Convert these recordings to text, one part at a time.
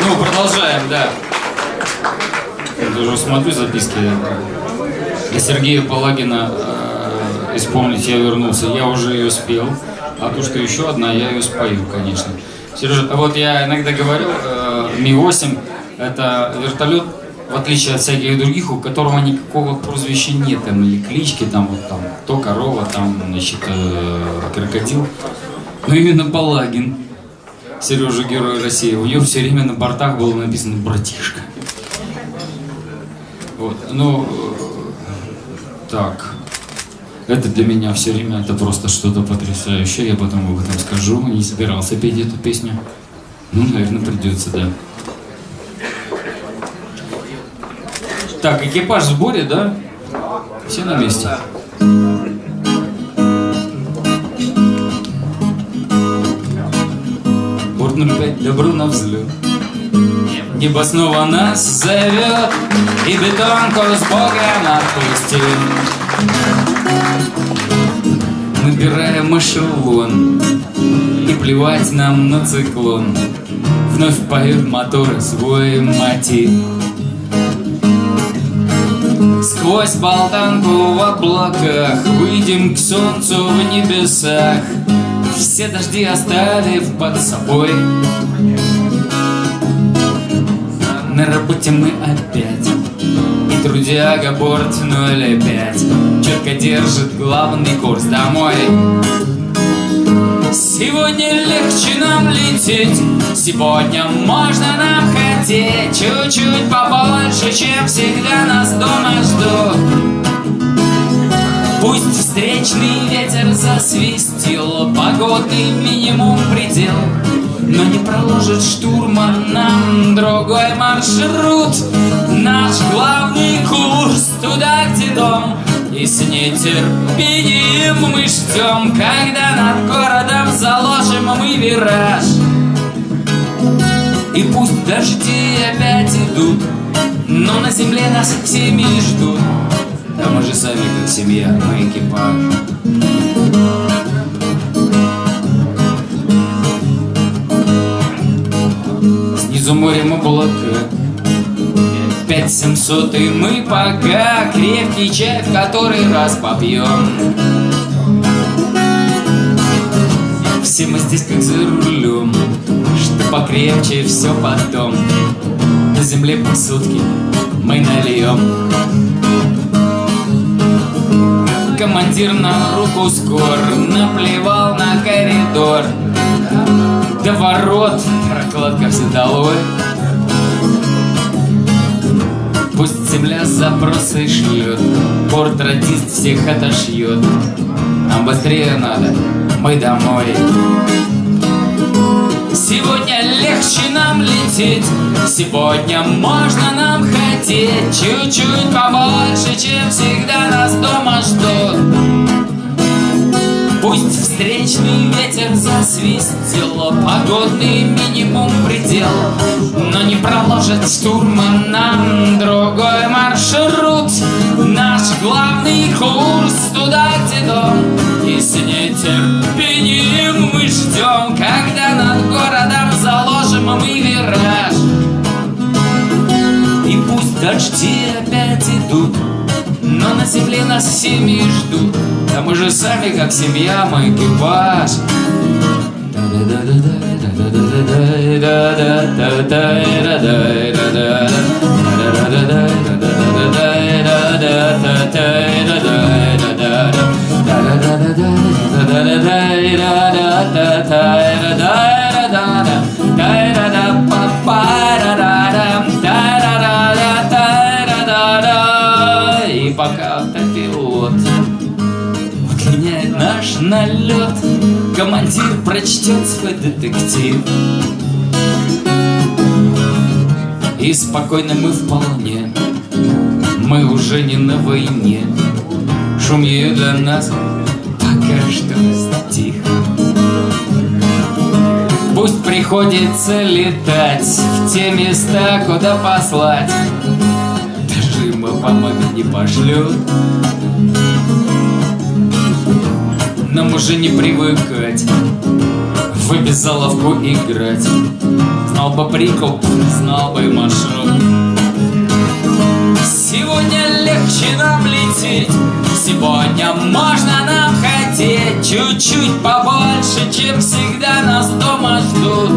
Ну, продолжаем, да. Я даже смотрю записки. Для Сергея Палагина э, «Исполнить я вернулся». Я уже ее спел. А то, что еще одна, я ее спою, конечно. Сережа, вот я иногда говорил, э, Ми-8 это вертолет, в отличие от всяких других, у которого никакого прозвища нет, там, или клички, там, вот там, то корова, там, значит, э, крокодил. Но именно Палагин, Сережа Герой России, у него все время на бортах было написано «братишка». Вот, ну, э, так, это для меня все время, это просто что-то потрясающее, я потом об этом скажу, не собирался петь эту песню. Ну, наверное, придется, да. Так, экипаж в сборе, да? Все на месте? Борт 05, добро на взлет. Небо снова нас зовет, и бетонку с Богом отпустим. Набираем эшелон, и плевать нам на циклон. Вновь поют моторы свой мотив. Сквозь болтанку в облаках Выйдем к солнцу в небесах. Все дожди оставив под собой. На работе мы опять. И трудяга борт 05 Четко держит главный курс домой Сегодня легче нам лететь Сегодня можно нам хотеть Чуть-чуть побольше, чем всегда нас дома ждут. Пусть встречный ветер засвистел Погодный минимум предел. Но не проложит штурман нам другой маршрут. Наш главный курс туда, где дом и с нетерпением мы ждем, когда над городом заложим мы вираж. И пусть дожди опять идут, но на земле нас семьи ждут. Да мы же сами как семья, мы экипаж. Снизу морем облака Пять семьсот и мы пока Крепкий чай в который раз попьем. Все мы здесь как за рулем Что покрепче все потом. На земле по сутки мы нальем. Командир на руку скор Наплевал на коридор. До ворот прокладка все долой земля запросы шлет Порт радист всех отошьет Нам быстрее надо, мы домой. Сегодня легче нам лететь Сегодня можно нам хотеть. Чуть-чуть побольше, чем всегда нас дома ждут Пусть встречный ветер засвистел Погодный минимум предел Но не проложит штурман нам другой маршрут. Наш главный курс туда, где дом И с нетерпением мы ждем Когда над городом заложим мы вираж. И пусть дожди опять идут но на земле нас семьи ждут. Да мы же сами как семья, мы экипаж. И наш налет. Командир прочтет свой детектив. И спокойно мы вполне. Мы уже не на войне. Шум ее для нас пока что стих. Пусть приходится летать В те места, куда послать. Дожима по маме не пошлют нам уже не привыкать. В обязаловку играть. Знал бы прикоп, знал бы маршрут. Сегодня легче нам лететь. Сегодня можно нам хотеть. Чуть-чуть побольше, чем всегда нас дома ждут.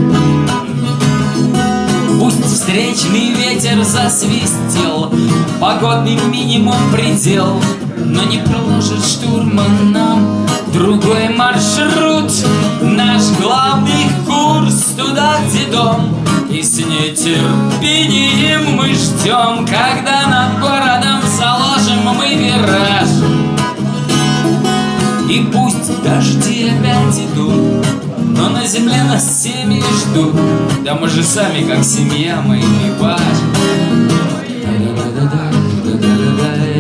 Пусть встречный ветер засвистел. Погодный минимум предел Но не проложит штурман нам Другой маршрут. Наш главный курс туда, где дом. И с нетерпением мы ждем Когда над городом заложим мы вираж. И пусть дожди опять идут но на земле нас семьи ждут. Да мы же сами как семья, мы экипаж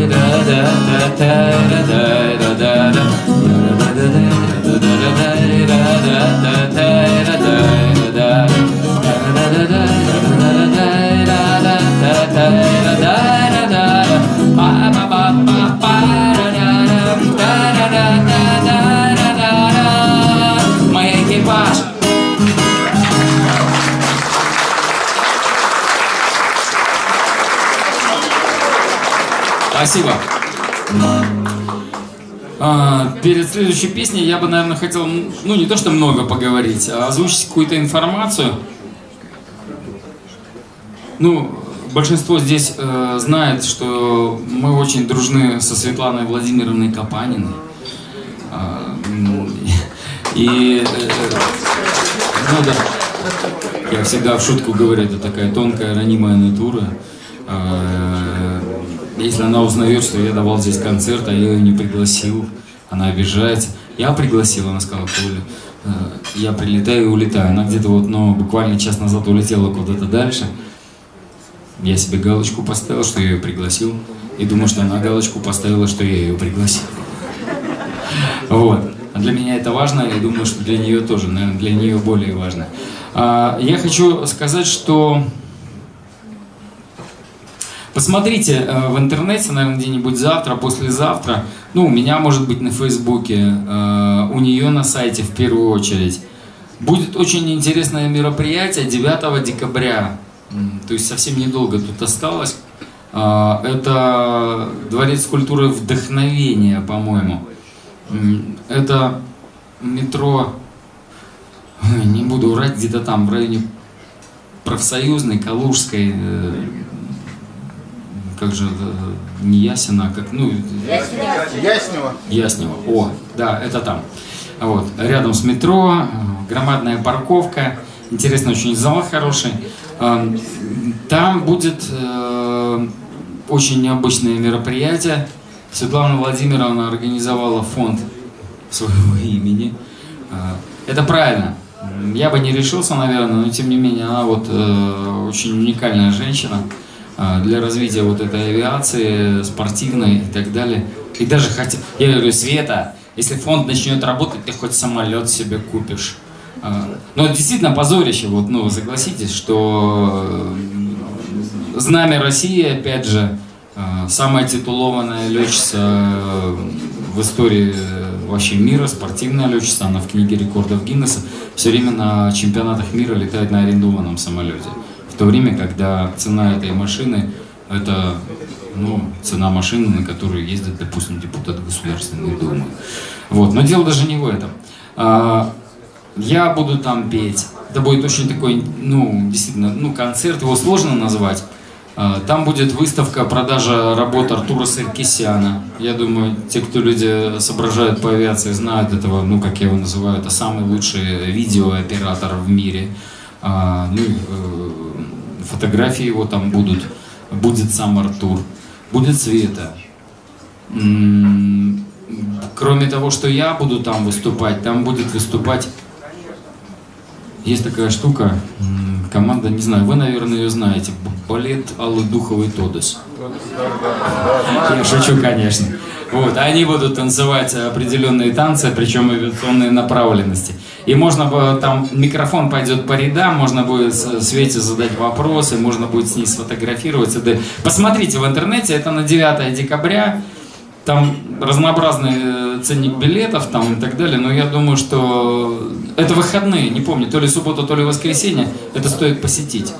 da da da da da da. Спасибо. А, перед следующей песней я бы, наверное, хотел, ну, не то что много поговорить, а озвучить какую-то информацию. Ну, большинство здесь э, знает, что мы очень дружны со Светланой Владимировной Капаниной. А, и, э, ну да, я всегда в шутку говорю, это такая тонкая, ранимая натура. А, Если она узнает, что я давал здесь концерт, а я ее не пригласил, она обижается. Я пригласил, она сказала, Коля, э, я прилетаю и улетаю. Она где-то вот, ну, буквально час назад улетела куда-то дальше. Я себе галочку поставил, что я ее пригласил. И думаю, что она галочку поставила, что я ее пригласил. Вот. А для меня это важно, и думаю, что для нее тоже, наверное, для нее более важно. А, Я хочу сказать, что Посмотрите э, в интернете, наверное, где-нибудь завтра, послезавтра. Ну, у меня, может быть, на Фейсбуке, э, у нее на сайте в первую очередь. Будет очень интересное мероприятие 9 декабря. То есть совсем недолго тут осталось. А, Это Дворец культуры вдохновения, по-моему. Это метро, не буду врать, где-то там, в районе профсоюзной, Калужской, э, как же, э, не Ясина, а как, ну, Яснева. Яснева. О, да, это там. Вот, рядом с метро, э, громадная парковка, интересный очень зал хороший. Эм, Там будет э, очень необычное мероприятие. Светлана Владимировна организовала фонд своего имени. Э, Это правильно. Я бы не решился, наверное, но тем не менее она вот э, очень уникальная женщина э, для развития вот этой авиации, спортивной и так далее. И даже хотя, я говорю, Света, если фонд начнет работать, ты хоть самолет себе купишь. А, Но действительно позорище, вот, ну, согласитесь, что э, знамя России, опять же, э, самая титулованная летчица э, в истории вообще мира, спортивная летчица, она в книге рекордов Гиннесса, все время на чемпионатах мира летает на арендованном самолете. В то время, когда цена этой машины это ну, цена машины, на которую ездит, допустим, депутат Государственной Думы. Вот. Но дело даже не в этом. А, Я буду там петь. Это будет очень такой, ну, действительно, ну, концерт, его сложно назвать. А, Там будет выставка, продажа работ Артура Саркисяна. Я думаю, те, кто люди соображают по авиации, знают этого, ну, как я его называю, это самый лучший видеооператор в мире. А, Ну, э, фотографии его там будут. Будет сам Артур. Будет Света. Кроме того, что я буду там выступать, там будет выступать есть такая штука, команда, не знаю, вы, наверное, ее знаете, балет Аллы Духовой Тодос. Я шучу, конечно. Вот, они будут танцевать определенные танцы, причем авиационные направленности. И можно бы, там микрофон пойдет по рядам, можно будет Свете задать вопросы, можно будет с ней сфотографироваться. Да. Посмотрите в интернете, это на 9 декабря. Там разнообразный э, ценник билетов там и так далее, но я думаю, что это выходные, не помню, то ли суббота, то ли воскресенье, это стоит посетить.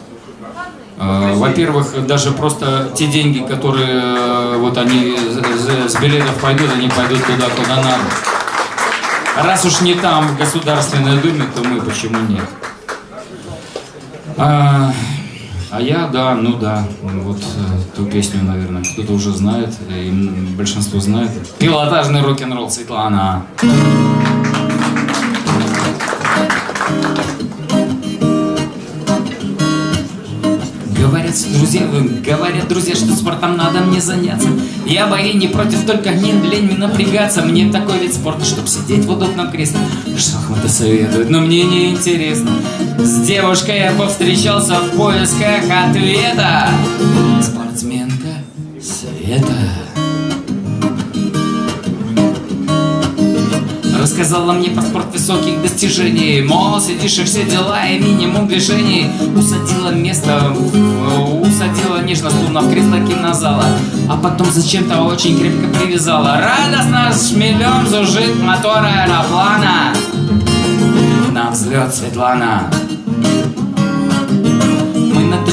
Э, во-первых, даже просто те деньги, которые э, вот они с билетов пойдут, они пойдут туда, куда надо. Раз уж не там, в Государственной Думе, то мы почему нет? А, а я, да, ну да, вот э, ту песню, наверное, кто-то уже знает, и большинство знает. Пилотажный рок-н-ролл Светлана. Говорят, друзья, говорят, друзья, что спортом надо мне заняться. Я бы и не против, только не лень мне напрягаться. Мне такой вид спорта, чтоб сидеть в удобном кресле. Шахматы советуют, но мне не интересно. С девушкой я повстречался в поисках ответа. Спортсменка Света. Рассказала мне про спорт высоких достижений. Мол, сидишь и все дела и минимум движений. Усадила место, усадила нежно словно в кресло кинозала А потом зачем-то очень крепко привязала. Радостно шмелем зужит мотор аэроплана. На взлет, Светлана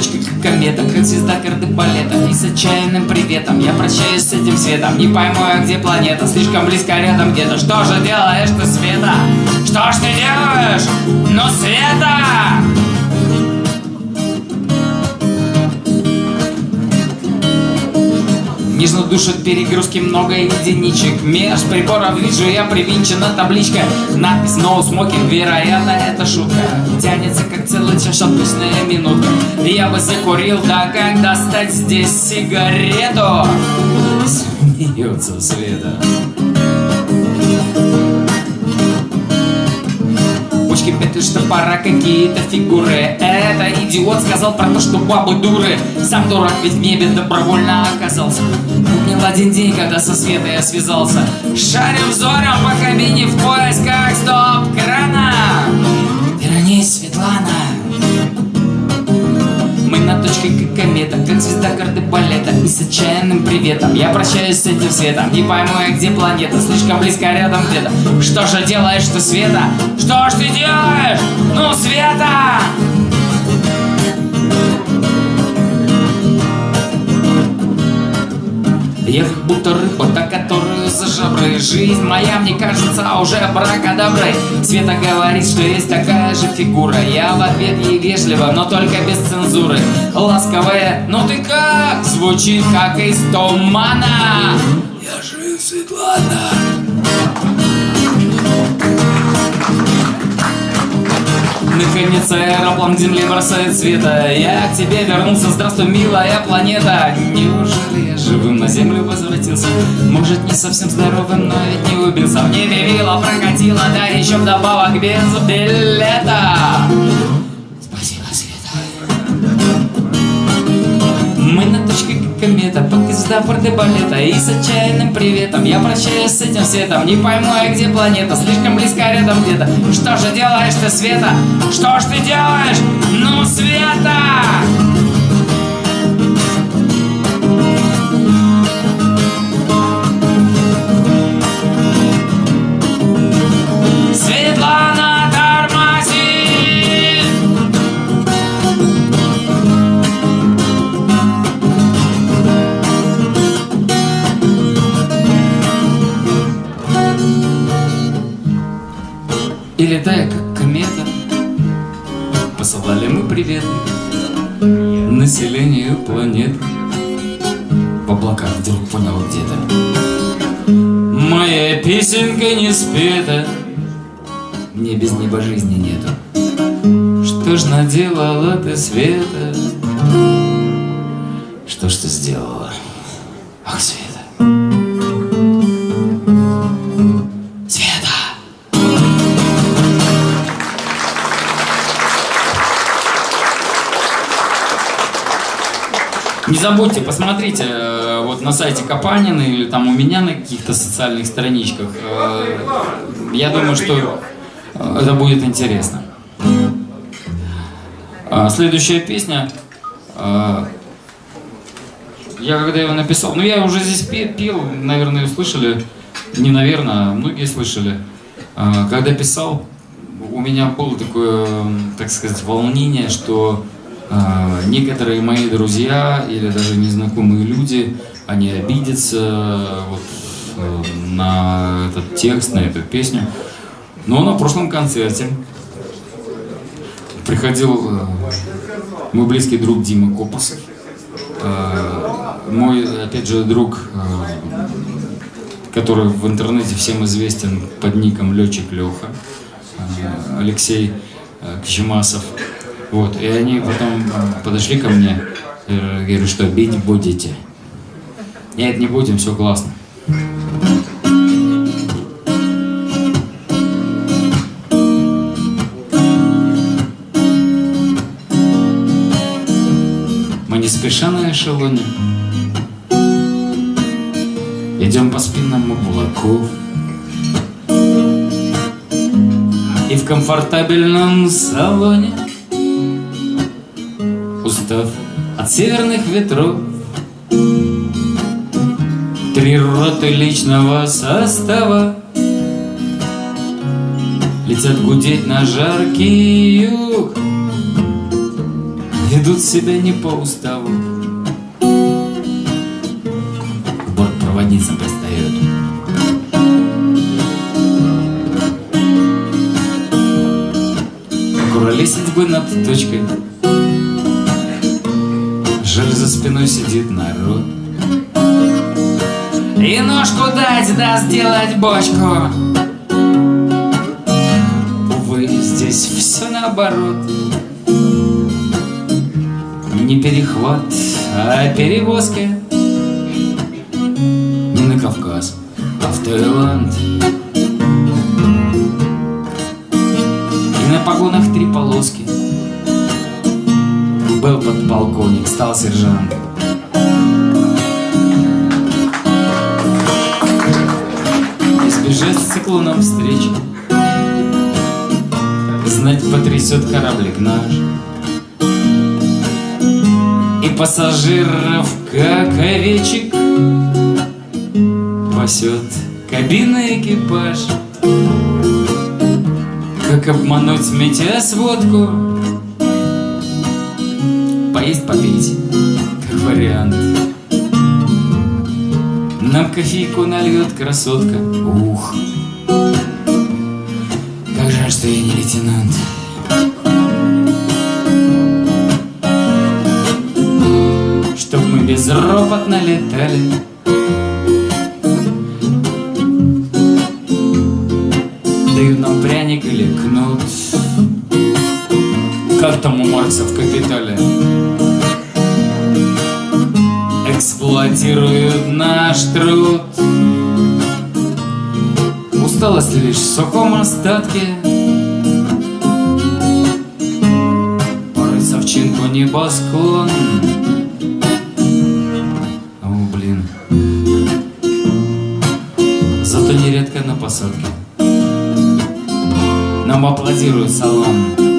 Точке комета, как звезда кардебалета И с отчаянным приветом я прощаюсь с этим светом Не пойму я, где планета, слишком близко рядом где-то Что же делаешь ты, Света? Что ж ты делаешь? Ну, Света! Нежно душит перегрузки много единичек. Меж приборов вижу я привинчена табличка. Надпись No Smoking, вероятно это шутка. Тянется как целый час обычная минутка. Я бы закурил, да как достать здесь сигарету? Смеется Света Почки петли, что пора какие-то фигуры? Это идиот сказал про то, что бабы дуры. Сам дурак ведь в небе добровольно оказался. Помнил один день, когда со Светой я связался. Шарю взором по кабине в поисках стоп-крана. Вернись, Светлана на точке как комета, как звезда карты балета И с отчаянным приветом я прощаюсь с этим светом Не пойму я, где планета, слишком близко рядом где-то Что же делаешь ты, Света? Что ж ты делаешь? Ну, Света! Я как будто рыба, которую за жабры Жизнь моя, мне кажется, уже бракодоброй. Света говорит, что есть такая же фигура. Я в ответ ей вежливо, но только без цензуры. Ласковая, ну ты как? Звучит как из тумана. Я жив, Светлана Наконец аэроплан к земле бросает света. Я к тебе вернулся, здравствуй, милая планета. Неужели живым на землю возвратился? Может, не совсем здоровым, но ведь не убился В небе вилла прокатила, да еще вдобавок без билета Спасибо, Света Мы на точке комета, пока звезда балета И с отчаянным приветом я прощаюсь с этим светом Не пойму я, где планета, слишком близко рядом где-то Что же делаешь ты, Света? Что ж ты делаешь? Ну, Света! Светлана тормози! И летая как комета Посылали мы приветы Населению планеты В облаках вдруг понял где-то Моя песенка не спета без неба жизни нету Что ж наделала ты, Света? Что ж ты сделала? Ах, Света Света! Не забудьте, посмотрите э, вот на сайте Капанина или там у меня на каких-то социальных страничках. Э, Я думаю, что это будет интересно. А, Следующая песня. э, Я когда его написал, ну я уже здесь пе- пел, наверное, слышали, не наверное, а многие слышали. А, Когда писал, у меня было такое, так сказать, волнение, что некоторые мои друзья или даже незнакомые люди, они обидятся вот, э, на этот текст, на эту песню. Но на прошлом концерте приходил э, мой близкий друг Дима Копосов, э, мой, опять же, друг, э, который в интернете всем известен под ником Летчик Леха, Алексей Кчемасов. Вот, и они потом подошли ко мне, э, говорю, что бить будете. Нет, не будем, все классно. На эшелоне Идем по спинному облаку И в комфортабельном салоне. Устав от северных ветров. Три роты личного состава. Летят гудеть на жаркий юг. Ведут себя не по уставу бортпроводницам пристает. Куролесить бы над точкой. Жаль, за спиной сидит народ. И ножку дать, да сделать бочку. Увы, здесь все наоборот. Не перехват, а перевозки Таиланд И на погонах три полоски. Был подполковник, стал сержант. Избежать с циклоном встречи. Знать потрясет кораблик наш. И пассажиров, как овечек Пасет кабинный экипаж. Как обмануть метеосводку Поесть, попить, как вариант. Нам кофейку нальет красотка. Ух, как жаль, что я не лейтенант. Чтоб мы безропотно летали Как там у Маркса в «Капитале» Эксплуатируют наш труд. Усталость лишь в сухом остатке. Порыться в чинку небосклон. О, блин. Зато нередко на посадке. Нам аплодируют салон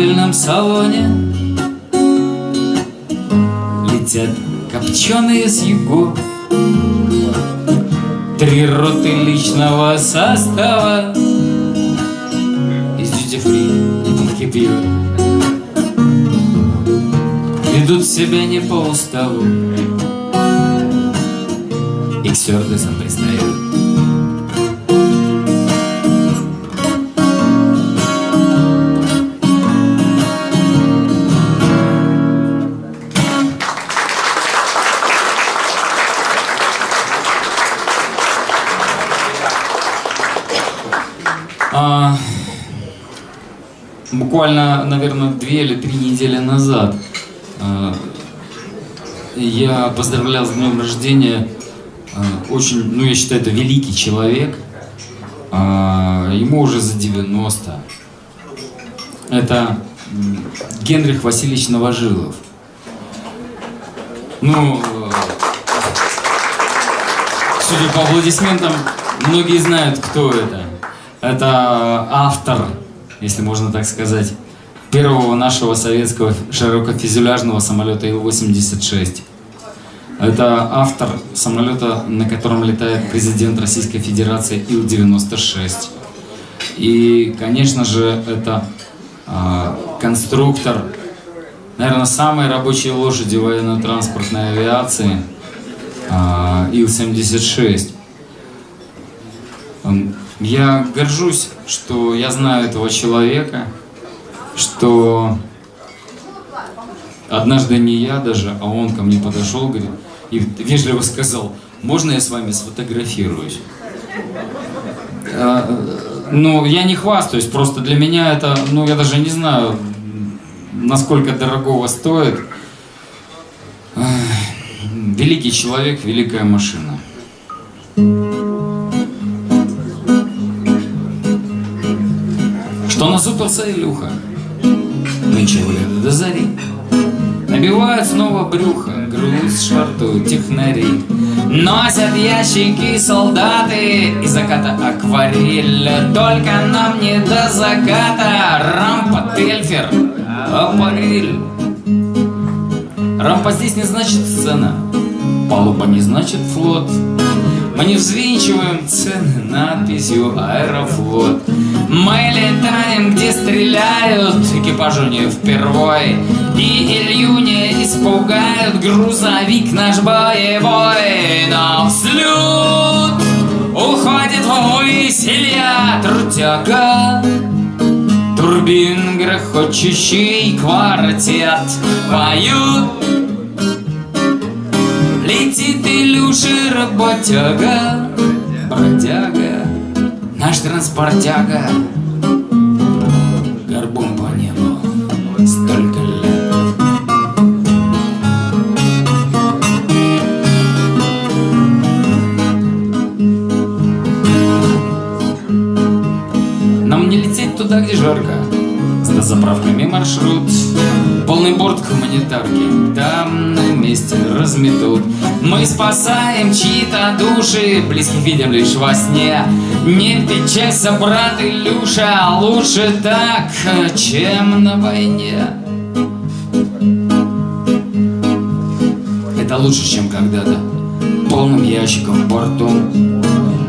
комфортабельном салоне. Летят копченые с югов Три роты личного состава. Из дьюти фри и пьют Ведут себя не по уставу. И к стюардессам пристают буквально, наверное, две или три недели назад а, я поздравлял с днем рождения а, очень, ну я считаю, это великий человек. А, ему уже за 90. Это Генрих Васильевич Новожилов. Ну, э, судя по аплодисментам, многие знают, кто это. Это автор, если можно так сказать, первого нашего советского широкофюзеляжного самолета Ил-86. Это автор самолета, на котором летает президент Российской Федерации Ил-96. И, конечно же, это а, конструктор, наверное, самой рабочей лошади военно-транспортной авиации а, Ил-76. Я горжусь, что я знаю этого человека, что однажды не я даже, а он ко мне подошел, говорит, и вежливо сказал, можно я с вами сфотографируюсь? А, Ну, я не хвастаюсь, просто для меня это, ну, я даже не знаю, насколько дорогого стоит. Великий человек, великая машина. Что насупился Илюха? Нынче гуляют до зари. Набивают снова брюхо, груз швартуют технари. Носят ящики солдаты из заката акварель. Только нам не до заката. Рампа, тельфер, аппарель. Рампа здесь не значит сцена, палуба не значит флот. Мы не взвинчиваем цены надписью Аэрофлот. Мы летаем, где стреляют, экипажу не впервой. И Илью испугают, грузовик наш боевой. На взлет уходит ввысь Илья Трутяга. Турбин грохочущий квартет поют Летит Илюша работяга, бродяга, наш транспортяга. Горбом по небу столько лет. Нам не лететь туда, где жарко. С дозаправками маршрут Полный борт гуманитарки. Там на месте разметут. Мы спасаем чьи-то души Близких видим лишь во сне. Не печалься, брат Илюша Лучше так, чем на войне. Это лучше, чем когда-то Полным ящиком в борту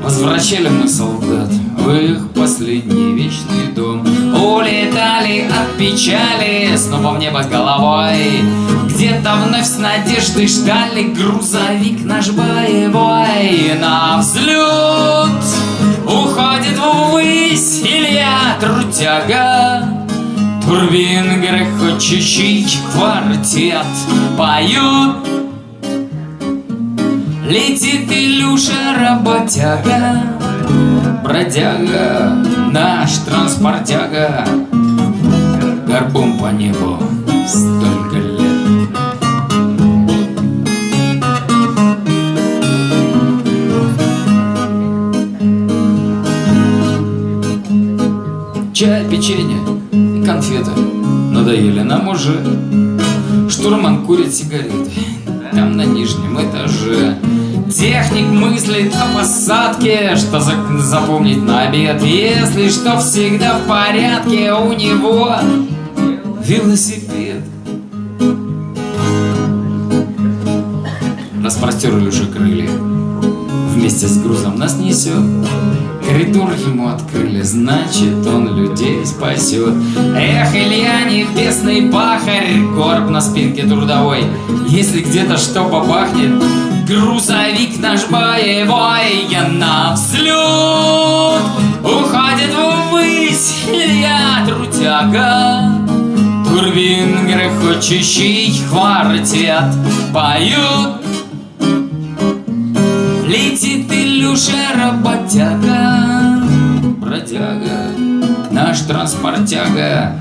Возвращали мы солдат в их последний вечный дом Улетали от печали снова в небо головой. Где-то вновь с надеждой ждали грузовик наш боевой. На взлет уходит ввысь Илья Трутяга. Турбин грохочущий квартет поют Летит Илюша работяга, бродяга, наш транспортяга, горбом по небу столько лет. Чай, печенье конфеты надоели нам уже. Штурман курит сигареты там на нижнем этаже. Техник мыслит о посадке, что за- запомнить на обед. Если что, всегда в порядке у него велосипед. Распростер Илюша крылья. Вместе с грузом нас несет. Коридор ему открыли, значит он людей спасет. Эх, Илья, небесный пахарь, горб на спинке трудовой. Если где-то что побахнет, грузовик наш боевой, я на взлет уходит ввысь Илья Трутяга. Турбин грохочущий квартет поют Летит Илюша работяга, бродяга, транспортяга.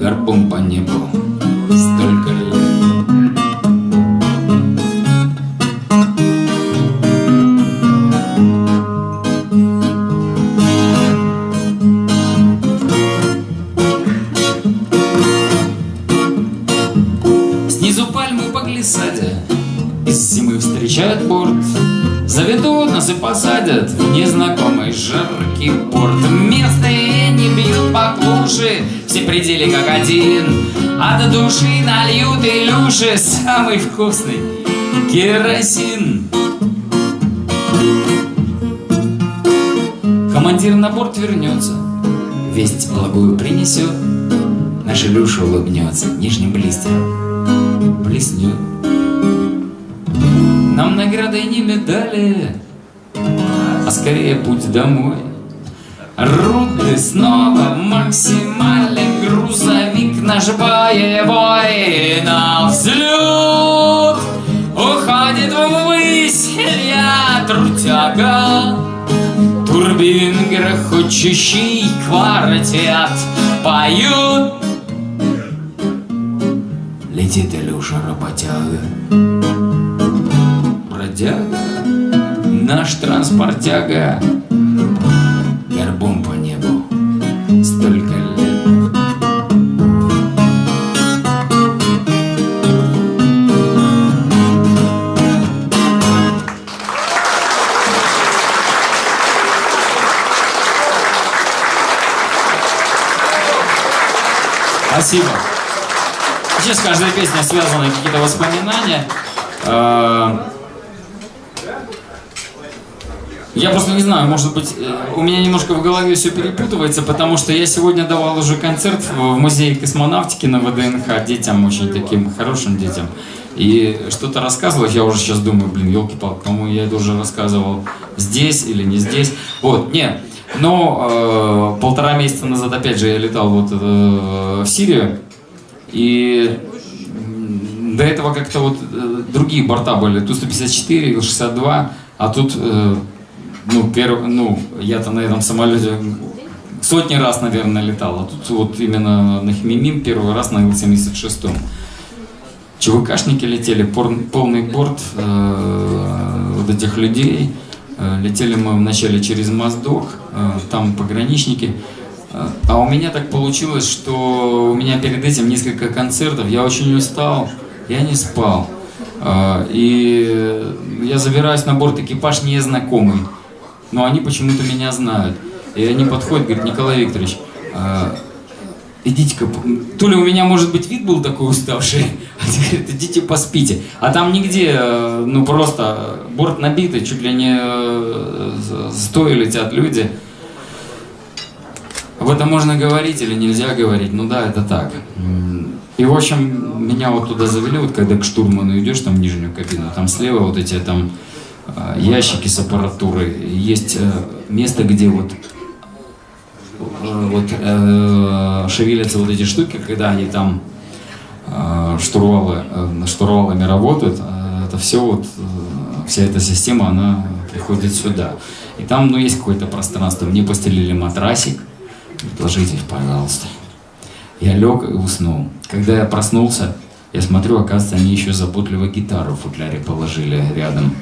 Горбом по небу один. От души нальют Илюши Самый вкусный керосин. Командир на борт вернется Весть благую принесет Наш Илюша улыбнется Нижним блистером Блеснет. Нам наградой не медали А скорее путь домой. Руды снова грузовик наш боевой на взлет Уходит ввысь я трутяга. Турбин грохочущий квартет Поют. Летит Илюша работяга. Бродяга. Наш транспортяга Спасибо. Сейчас каждая песня связана какие-то воспоминания. Э, Я просто не знаю, может быть, э, у меня немножко в голове все перепутывается, потому что я сегодня давал уже концерт в музее космонавтики на ВДНХ детям, очень таким хорошим детям. И что-то рассказывал, я уже сейчас думаю, блин, елки-палки, кому я это уже рассказывал, здесь или не здесь. Вот, нет. Но э, полтора месяца назад, опять же, я летал вот э, в Сирию, и до этого как-то вот э, другие борта были, Ту-154, Ил-62, а тут, э, ну, перв, ну, я-то на этом самолете сотни раз, наверное, летал, а тут вот именно на Хмимим первый раз на Ил-76. ЧВКшники летели, пор- полный борт э, вот этих людей. Э, летели мы вначале через Моздок, э, там пограничники. Э, А у меня так получилось, что у меня перед этим несколько концертов, я очень устал, я не спал. И я забираюсь на борт, экипаж незнакомый, но они почему-то меня знают. И они подходят, говорят, Николай Викторович, идите-ка, то ли у меня, может быть, вид был такой уставший, они говорят, идите поспите. А там нигде, э, ну просто борт набитый, чуть ли не э, стоя летят люди. Об этом можно говорить или нельзя говорить, ну да, это так. И, в общем, меня вот туда завели, вот когда к штурману идешь, там в нижнюю кабину, там слева вот эти там э, ящики с аппаратурой, есть место, где вот вот э, шевелятся вот эти штуки, когда они там э, штурвалы, э, штурвалами работают, э, это все вот, э, вся эта система, она приходит сюда. И там, ну, есть какое-то пространство. Мне постелили матрасик, ложитесь, пожалуйста. Я лег и уснул. Когда я проснулся, я смотрю, оказывается, они еще заботливо гитару в футляре положили рядом.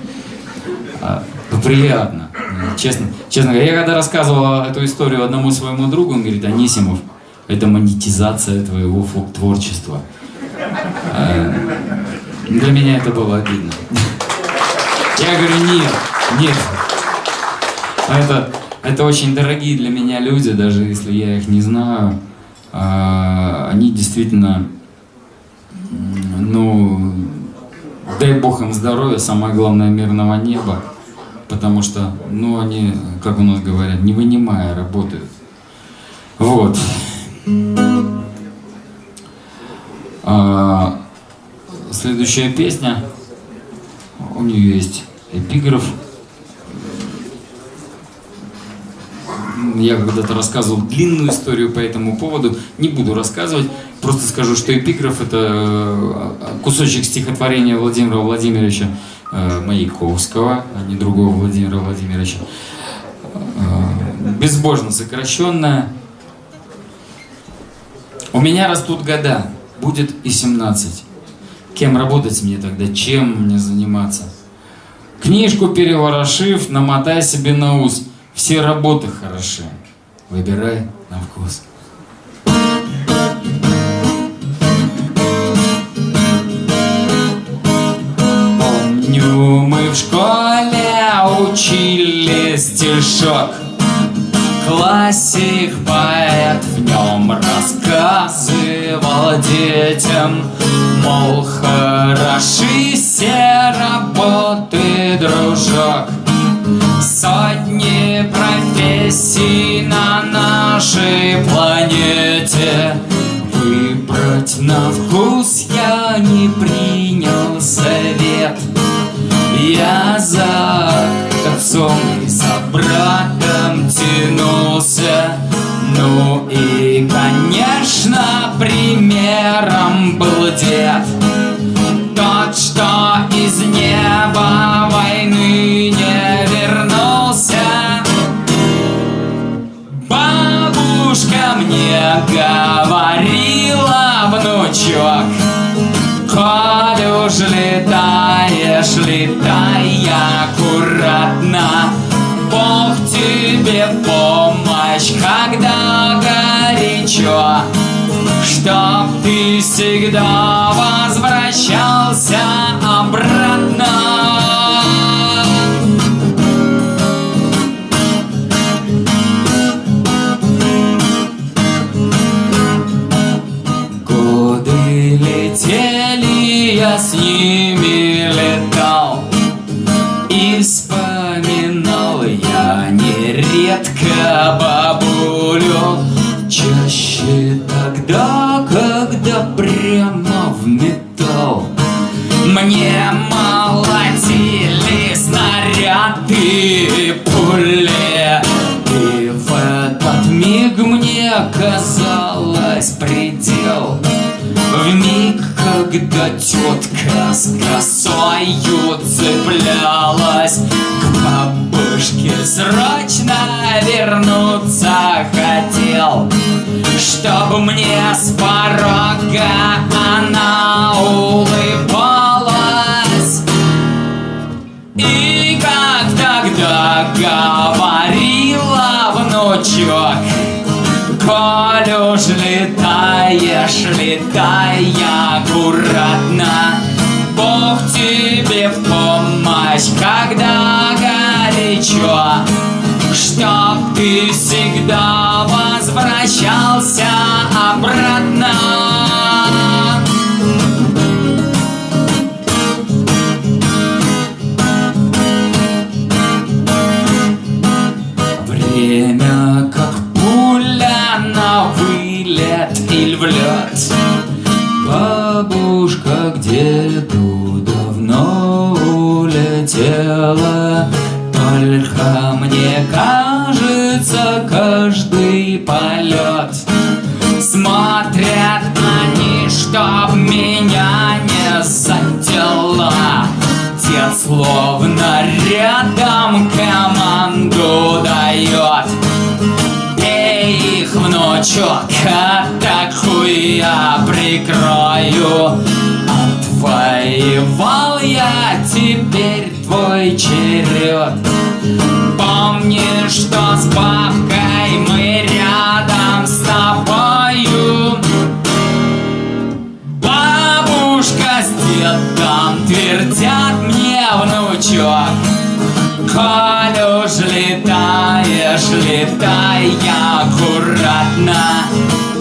А, ну, приятно. Честно, честно говоря, я когда рассказывал эту историю одному своему другу, он говорит, Анисимов, это монетизация твоего творчества. А, Для меня это было обидно. Я говорю, нет, нет. Это, это очень дорогие для меня люди, даже если я их не знаю. А, Они действительно, ну, дай бог им здоровья, самое главное мирного неба. Потому что, ну, они, как у нас говорят, не вынимая работают. Вот. А, следующая песня, у нее есть эпиграф. Я когда-то рассказывал длинную историю по этому поводу, не буду рассказывать, просто скажу, что эпиграф это э, кусочек стихотворения Владимира Владимировича Маяковского, а не другого Владимира Владимировича. Э, Безбожно сокращенное. У меня растут года, будет и 17. Кем работать мне тогда, чем мне заниматься? Книжку переворошив, намотай себе на ус. Все работы хороши. Выбирай на вкус. Школе учили стишок. Классик поэт в нем рассказывал детям, Мол, хороши все работы, дружок. Сотни профессий на нашей планете Выбрать на вкус я не принял совет Я за отцом и за братом тянулся. Ну и, конечно, примером был дед. Тот, что из неба войны не вернулся. Бабушка мне говорила, внучок Уж летаешь, летай аккуратно. Бог тебе помощь, когда горячо. Чтоб ты всегда возвращался обратно тогда, когда прямо в металл. Мне молотили снаряды пули. И в этот миг мне казалось когда тетка с косою цеплялась К бабушке срочно вернуться хотел Чтобы мне с порога она улыбалась. И как тогда говорила внучок Коль уж летаешь, летай аккуратно. Бог тебе в помощь, когда горячо. Чтоб ты всегда возвращался обратно полет. Смотрят они, чтоб меня не задела Дед словно рядом команду дает. Эй, их внучок, атакуй, я прикрою. Отвоевал я, теперь твой черед. Помни, что с бабкой внучок Коль уж летаешь, летай аккуратно.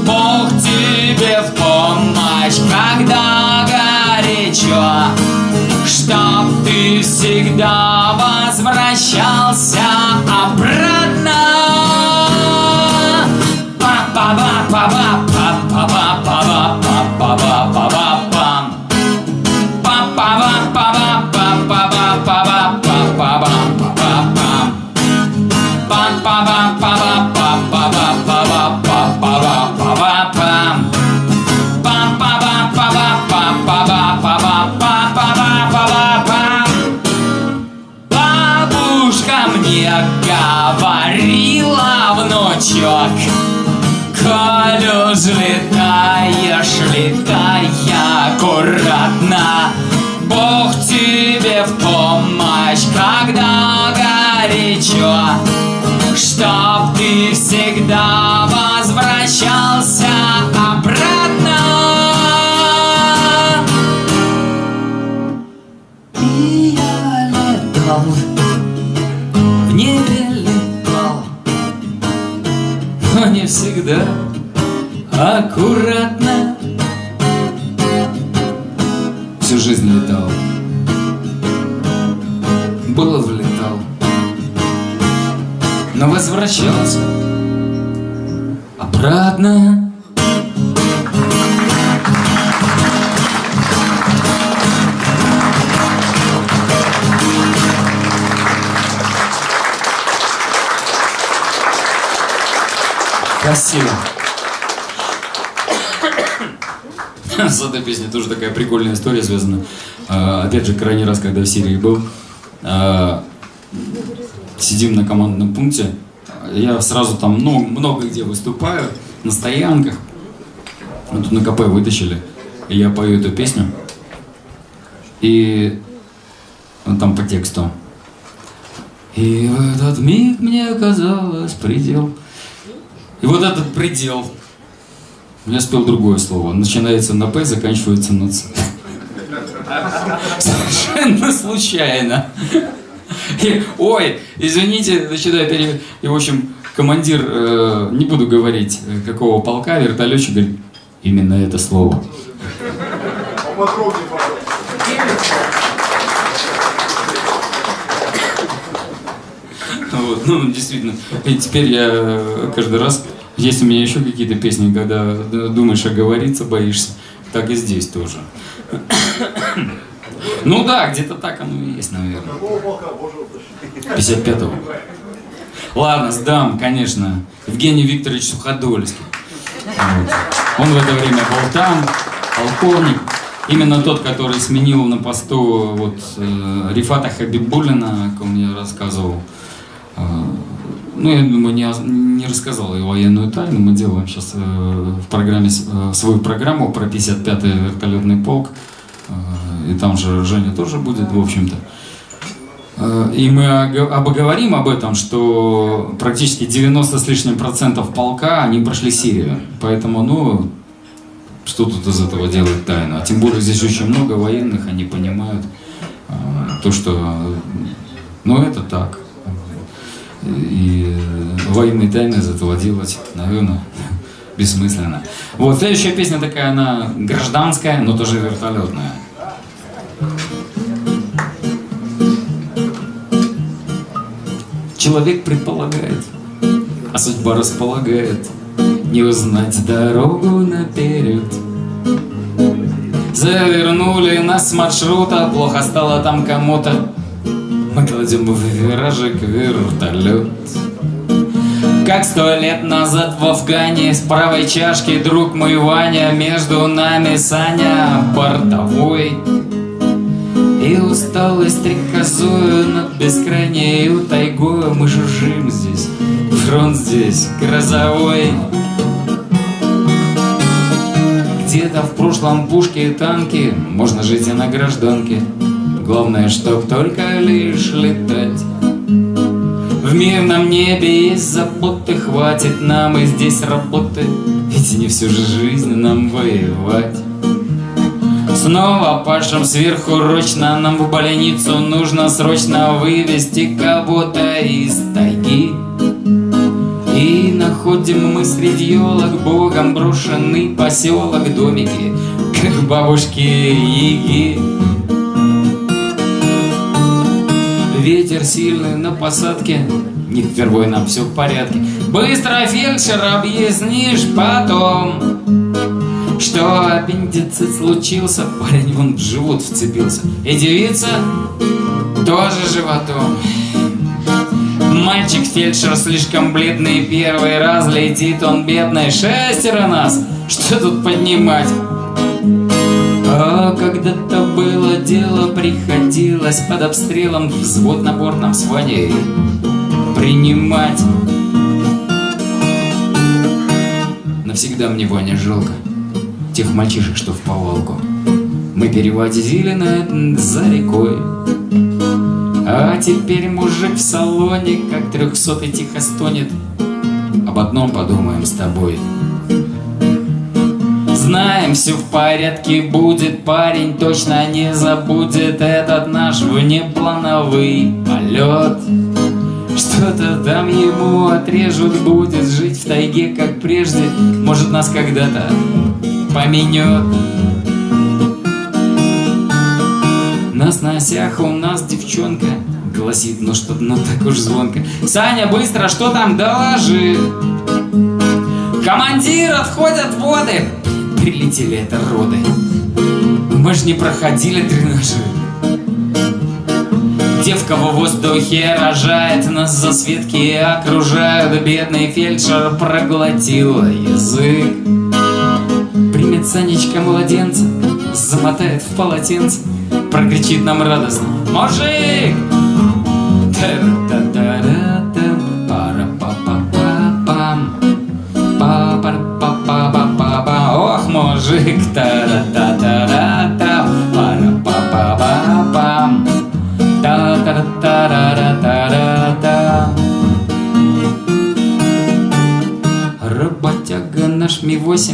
Бог тебе в помощь, когда горячо. Чтоб ты всегда возвращался Бабушка мне говорила, внучок Коль уж летаешь, летай аккуратно. Бог тебе в помощь, когда горячо Чтоб ты всегда возвращался всегда аккуратно. Всю жизнь летал. Было влетал Но возвращался Обратно Спасибо. С этой песней тоже такая прикольная история связана. А, опять же, крайний раз, когда в Сирии был, а, сидим на командном пункте, я сразу там ну, много где выступаю, на стоянках. Мы тут на КП вытащили, и я пою эту песню. И ну, там по тексту. И в этот миг мне казалось предел. И вот этот предел. Я спел другое слово. Начинается на П, заканчивается на Ц. Совершенно случайно. И, ой, извините, начинаю пере... И, в общем, командир, э, не буду говорить, э, какого полка, вертолетчик говорит, именно это слово. Вот, ну, действительно. И теперь я э, каждый раз, есть у меня еще какие-то песни, когда думаешь оговориться, боишься, так и здесь тоже. Ну да, где-то так оно и есть, наверное. 55-го. Ладно, сдам, конечно. Евгений Викторович Суходольский. Вот. Он в это время был там, полковник. Именно тот, который сменил на посту вот, э, Рифата Хабибулина, о ком я рассказывал. Э, ну, я думаю, не, не рассказал и военную тайну. Мы делаем сейчас э, в программе, э, свою программу про 55-й вертолетный полк. Э, и там же Женя тоже будет, в общем-то. Э, и мы обговорим об этом, что практически 90 с лишним процентов полка, они прошли Сирию. Поэтому, ну, что тут из этого делать тайну? А тем более здесь очень много военных, они понимают э, то, что, ну, это так. И военные тайны из этого делать, наверное, бессмысленно. Вот, следующая песня такая, она гражданская, но тоже вертолетная. Человек предполагает, а судьба располагает Не узнать дорогу наперед. Завернули нас с маршрута, плохо стало там кому-то. Мы кладем в виражик вертолет. Как сто лет назад в Афгане С правой чашки друг мой Ваня Между нами Саня бортовой. И усталость стрекозою над бескрайнею тайгою Мы жужжим здесь, фронт здесь грозовой. Где-то в прошлом пушки и танки Можно жить и на гражданке Главное, чтоб только лишь летать. В мирном небе есть заботы Хватит нам и здесь работы. Ведь не всю же жизнь нам воевать. Снова пашем сверхурочно Нам в больницу нужно срочно вывести кого-то из тайги. И находим мы среди елок Богом брошенный поселок Домики, как бабушки Яги Ветер сильный на посадке Не впервой нам все в порядке Быстро, фельдшер, объяснишь потом что аппендицит случился, парень вон в живот вцепился. И девица тоже животом. Мальчик-фельдшер слишком бледный, первый раз летит он бедный. Шестеро нас, что тут поднимать? Когда-то было дело, приходилось под обстрелом взвод на бортном сване принимать. навсегда мне, Ваня, жалко тех мальчишек, что в повалку. Мы переводили на за рекой. А теперь мужик в салоне, как трехсотый тихо стонет. Об одном подумаем с тобой. Знаем, все в порядке будет, парень точно не забудет. Этот наш внеплановый полет. Что-то там ему отрежут, будет жить в тайге, как прежде, может нас когда-то поменет. На сносях у нас девчонка. Гласит, ну что, ну так уж звонко. Саня, быстро, что там, доложи? Командир, отходят воды Прилетели это роды. Мы ж не проходили тренажи Девка в воздухе рожает, нас за светки окружают. Бедный фельдшер проглотил язык. Примет Санечка младенца, замотает в полотенце. Прокричит нам радостно. Мужик! Та та та та Работяга наш Ми-8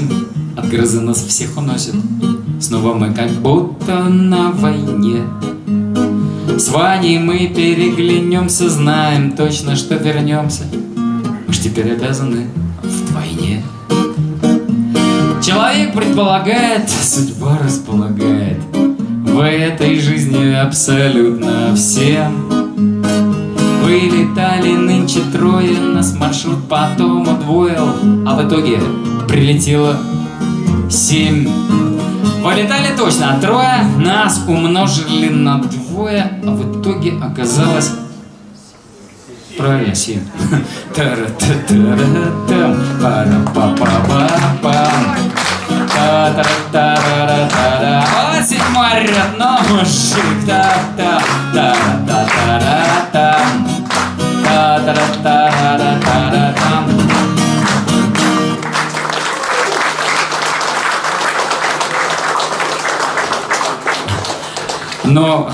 От грозы нас всех уносит. Снова мы как будто на войне. С Ваней мы переглянемся Знаем точно, что вернемся. Мы ж теперь обязаны Человек предполагает, судьба располагает В этой жизни абсолютно всем Вылетали нынче трое, нас маршрут потом удвоил А в итоге прилетело семь Вылетали точно трое, нас умножили на двое А в итоге оказалось Правильно, семь. Тара-та-тара-там, пара-па-па-па-пам. Седьмой ряд, но мужик. Та-та-та-ра-та-ра-там. Та-та-та-ра-ра-та-ра-там. Но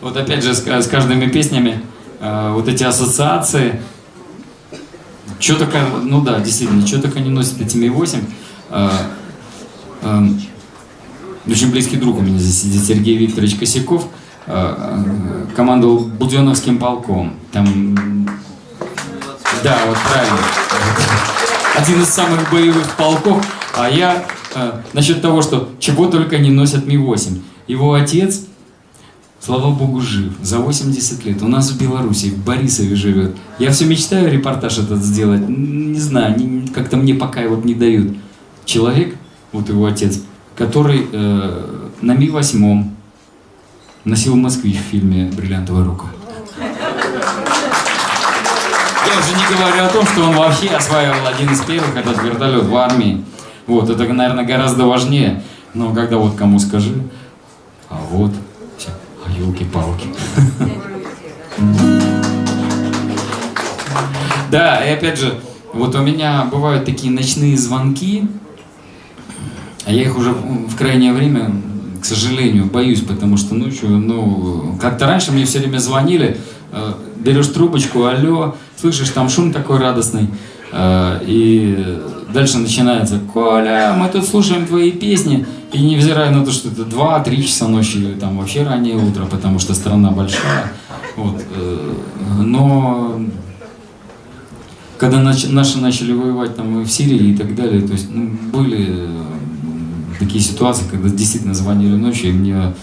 вот опять же с, с каждыми песнями э, вот эти ассоциации, что только, ну да, действительно, что только не носит эти Ми-8. Э, э, очень близкий друг у меня здесь сидит Сергей Викторович Косяков, э, э, командовал Буденовским полком. Там, да, вот правильно. Один из самых боевых полков. А я э, насчет того, что чего только не носят Ми-8. Его отец слава богу, жив, за 80 лет. У нас в Беларуси, в Борисове живет. Я все мечтаю репортаж этот сделать. Не знаю, как-то мне пока вот не дают. Человек, вот его отец, который э, на Ми-8 носил москвич в фильме «Бриллиантовая рука». Я уже не говорю о том, что он вообще осваивал один из первых этот вертолет в армии. Вот, это, наверное, гораздо важнее. Но когда вот кому скажи, а вот елки-палки. Да, и опять же, вот у меня бывают такие ночные звонки, а я их уже в крайнее время, к сожалению, боюсь, потому что ночью, ну, как-то раньше мне все время звонили, э, берешь трубочку, алло, слышишь, там шум такой радостный, э, и дальше начинается, Коля, мы тут слушаем твои песни, и невзирая на то, что это 2-3 часа ночи, или там вообще раннее утро, потому что страна большая. Вот, э, но когда наши начали воевать там и в Сирии и так далее, то есть ну, были такие ситуации, когда действительно звонили ночью, и мне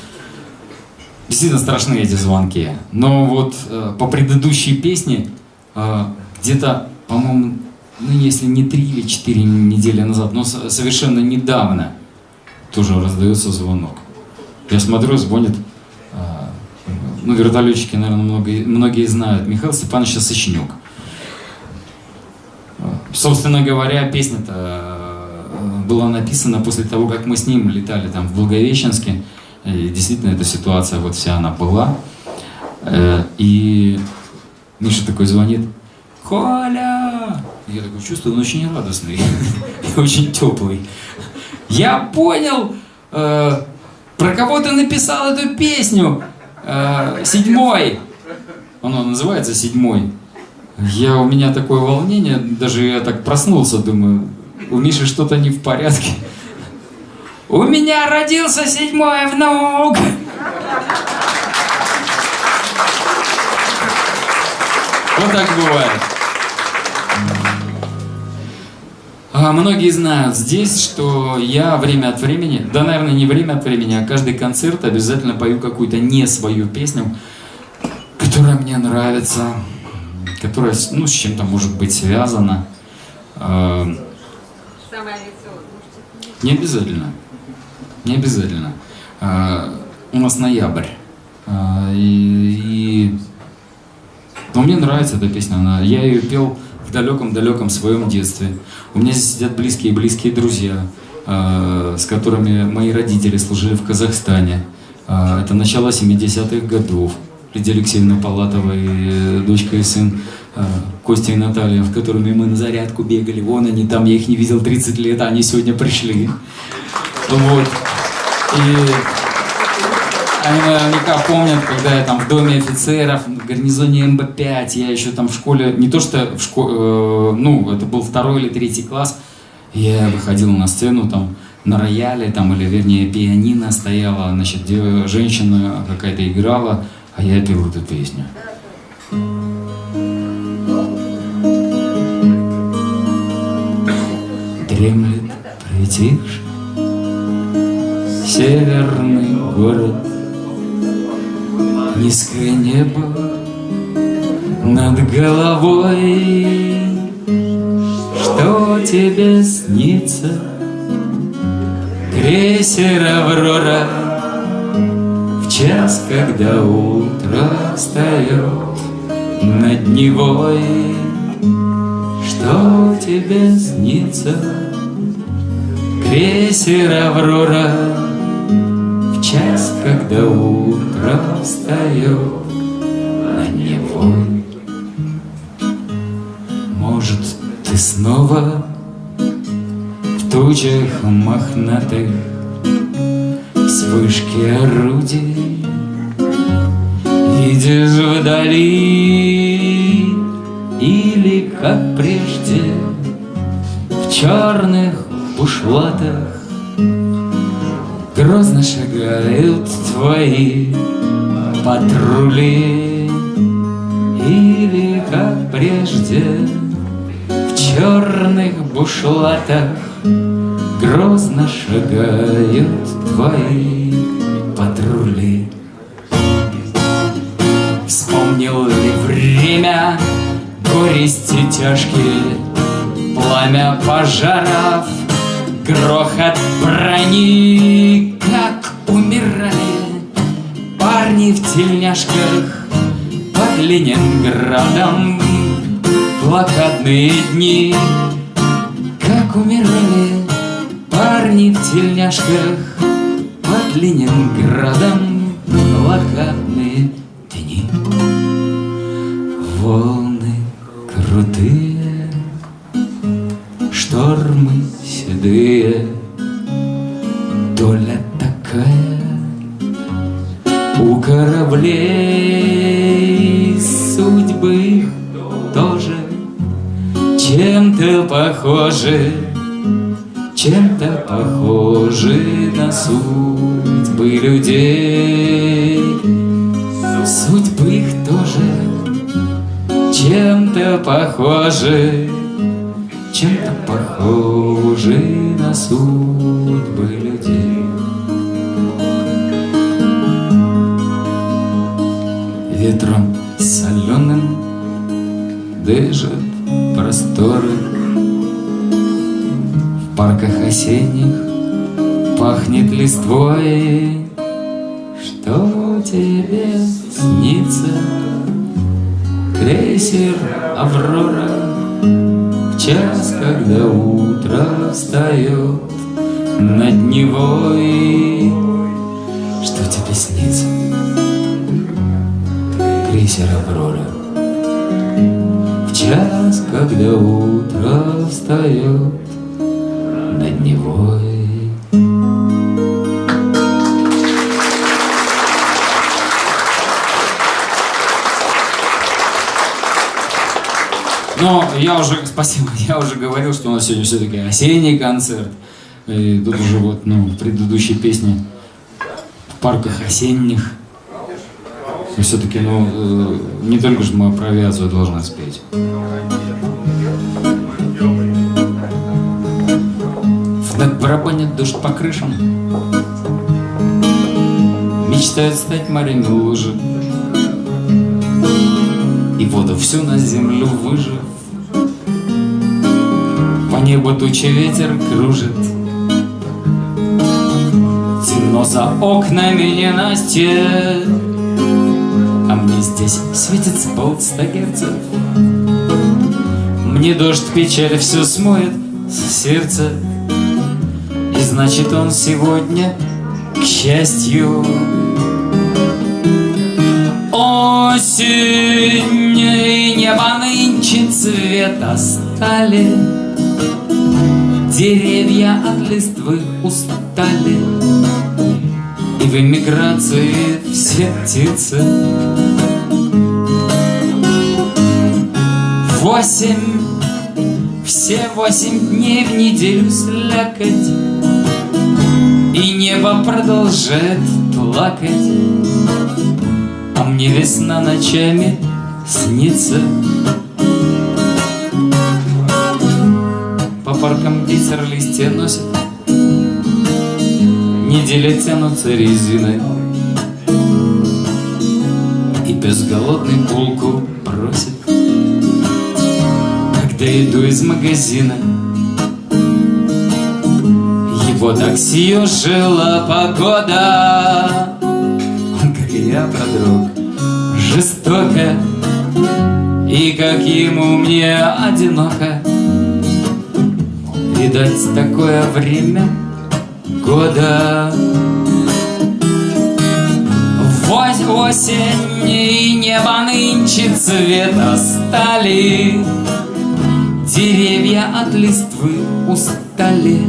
действительно страшны эти звонки. Но вот э, по предыдущей песне э, где-то, по-моему, ну если не три или четыре недели назад, но совершенно недавно, тоже раздается звонок. Я смотрю, звонит, а, ну, вертолетчики, наверное, многие, многие знают, Михаил Степанович Сочнюк. Собственно говоря, песня-то была написана после того, как мы с ним летали там в Благовещенске. И действительно, эта ситуация, вот вся она была. Э, и Миша такой звонит, Коля, Я такой чувствую, он очень радостный и очень теплый. Я понял, э, про кого ты написал эту песню. Э, седьмой. Оно называется седьмой. Я, у меня такое волнение, даже я так проснулся, думаю, у Миши что-то не в порядке. У меня родился седьмой внук. Вот так бывает. А многие знают здесь, что я время от времени, да, наверное, не время от времени, а каждый концерт обязательно пою какую-то не свою песню, которая мне нравится, которая, ну, с чем-то может быть связана. Не обязательно. Не обязательно. А, у нас ноябрь. А, и, и... Но мне нравится эта песня. Она... Я ее пел в далеком-далеком своем детстве. У меня здесь сидят близкие-близкие друзья, а, с которыми мои родители служили в Казахстане. Это начало 70-х годов. Лидия Алексеевна Палатова и э, дочка и сын а, Костя и Наталья, в которыми мы на зарядку бегали. Вон они там, я их не видел 30 лет, а они сегодня пришли. Вот. И они наверняка помнят, когда я там в доме офицеров, в гарнизоне МБ-5, я еще там в школе, не то что в школе, ну, это был второй или третий класс, я выходил на сцену там на рояле, там, или вернее пианино стояла, значит, женщина какая-то играла, а я пел эту песню. Дремлет притихший северный город Низкое небо над головой Что тебе снится? Крейсер «Аврора» час, когда утро встает над Невой Что тебе снится? Крейсер «Аврора» В час, когда утро встает на него Может, ты снова в тучах мохнатых Вспышки орудий. Видишь вдали Или, как прежде, в черных бушлатах. Грозно шагают твои патрули. Или, как прежде, в черных бушлатах. Грозно шагают твои патрули Вспомнил ли время горести тяжкие Пламя пожаров, грохот брони Как умирали парни в тельняшках Под Ленинградом. Блокадные дни Как умирали парни в тельняшках Ленинградом блокадные дни Волны крутые, штормы седые, Доля такая. У кораблей Судьбы тоже чем-то похожи Чем-то похожи на судьбы людей Судьбы их тоже чем-то похожи, чем-то похожи на судьбы людей. Ветром соленым дышат просторы, В парках осенних пахнет листвой, Что тебе снится? крейсер Аврора В час, когда утро встает над Невой Что тебе снится? Крейсер Аврора В час, когда утро встает спасибо, я уже говорил, что у нас сегодня все-таки осенний концерт. И тут уже вот, ну, в предыдущей песне в парках осенних. И все-таки, ну, э, не только же мы про авиацию должны спеть. Над барабанит дождь по крышам Мечтают стать морями лужи И воду всю на землю выжив По небу тучи ветер кружит. Темно за окнами не настя А мне здесь светит с полста герцев Мне дождь печаль все смоет с сердца. И значит он сегодня, к счастью, Осень и небо нынче цвета стали Деревья от листвы устали И в эмиграции все птицы. Восемь, все восемь дней в неделю слякоть И небо продолжает плакать. А мне весна ночами снится ветер листья носит Недели тянутся резиной. И пес голодный булку просит Когда иду из магазина. Его так съежила погода как и я, продрог жестоко И как ему мне одиноко Видать, такое время года. Вось- Осень и небо нынче цвета стали Деревья от листвы устали.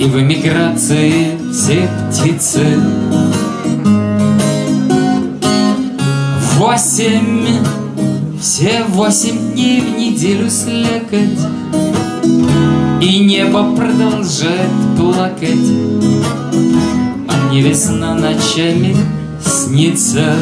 И в эмиграции все птицы. Восемь, все восемь дней в неделю слякоть И небо продолжает плакать А мне весна ночами снится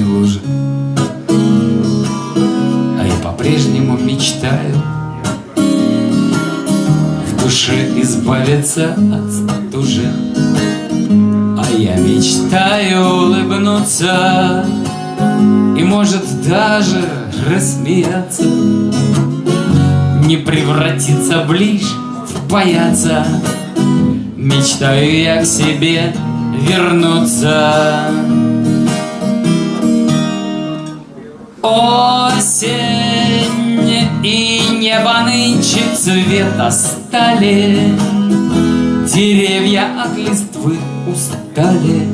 морями лужи А я по-прежнему мечтаю В душе избавиться от стужи. А я мечтаю улыбнуться И может даже рассмеяться. Не превратиться ближе в паяца Мечтаю я к себе вернуться Осень и небо нынче цвета стали. Деревья от листвы устали.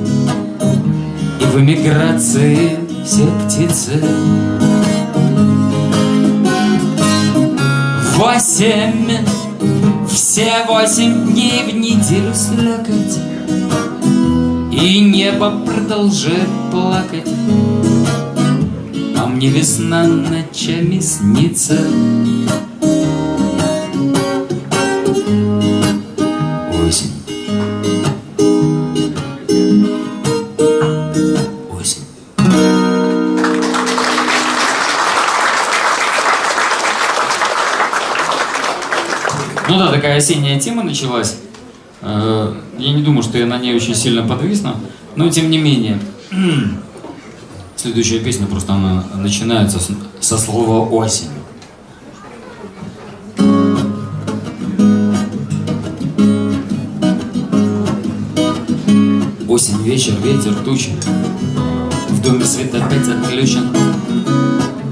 И в эмиграции все птицы. Восемь, все восемь дней в неделю слякоть. И небо продолжает плакать мне весна ночами снится Осень Осень Ну да, такая осенняя тема началась. Э, Я не думаю, что я на ней очень сильно подвисну, но тем не менее. Следующая песня просто она начинается с- со слова осень. Осень, вечер, ветер, тучи. В доме свет опять отключен.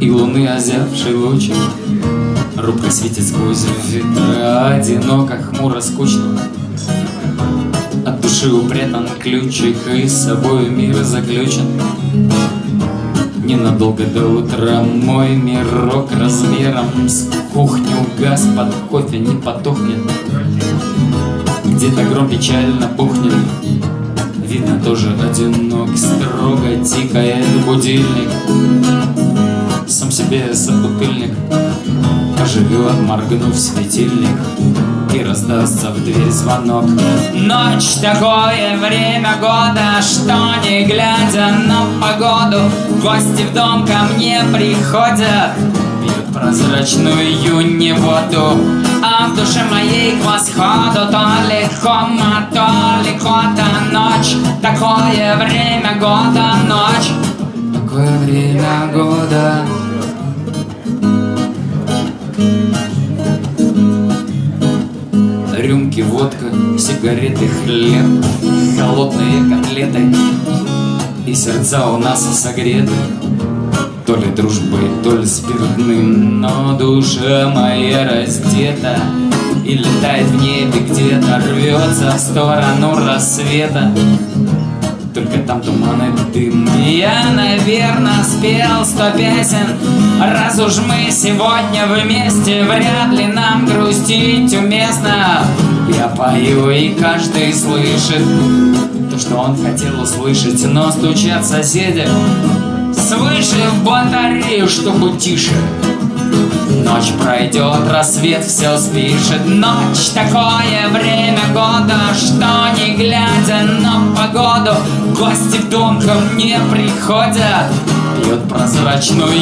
И луны озявший лучик Робко светит сквозь ветра Одиноко, хмуро, скучно. От души упрятан ключик И с собой мир заключен Ненадолго до утра. Мой мирок размером с кухню. Газ под кофе не потухнет. Где-то гром печально пухнет. Видно тоже одинок, строго тикает будильник. Сам себе собутыльник Поживет, моргнув светильник И раздастся в дверь звонок. Ночь такое время года Что не глядя на погоду Гости в дом ко мне приходят Пьют прозрачную не воду А в душе моей к восходу То ли хома, то ли кота Ночь, такое время года Ночь, такое время года Рюмки, водка, сигареты, хлеб Холодные котлеты. И сердца у нас согреты То ли дружбой, то ли спиртным. Но душа моя раздета И летает в небе где-то Рвется в сторону рассвета только там туман и дым Я, наверное, спел сто песен. Раз уж мы сегодня вместе Вряд ли нам грустить уместно. Я пою, и каждый слышит То, что он хотел услышать. Но стучат соседи Свыше в батарею, чтобы тише Ночь пройдет, рассвет все спишет. Ночь такое время года Что не глядя на погоду Гости в дом ко мне приходят Пьют прозрачную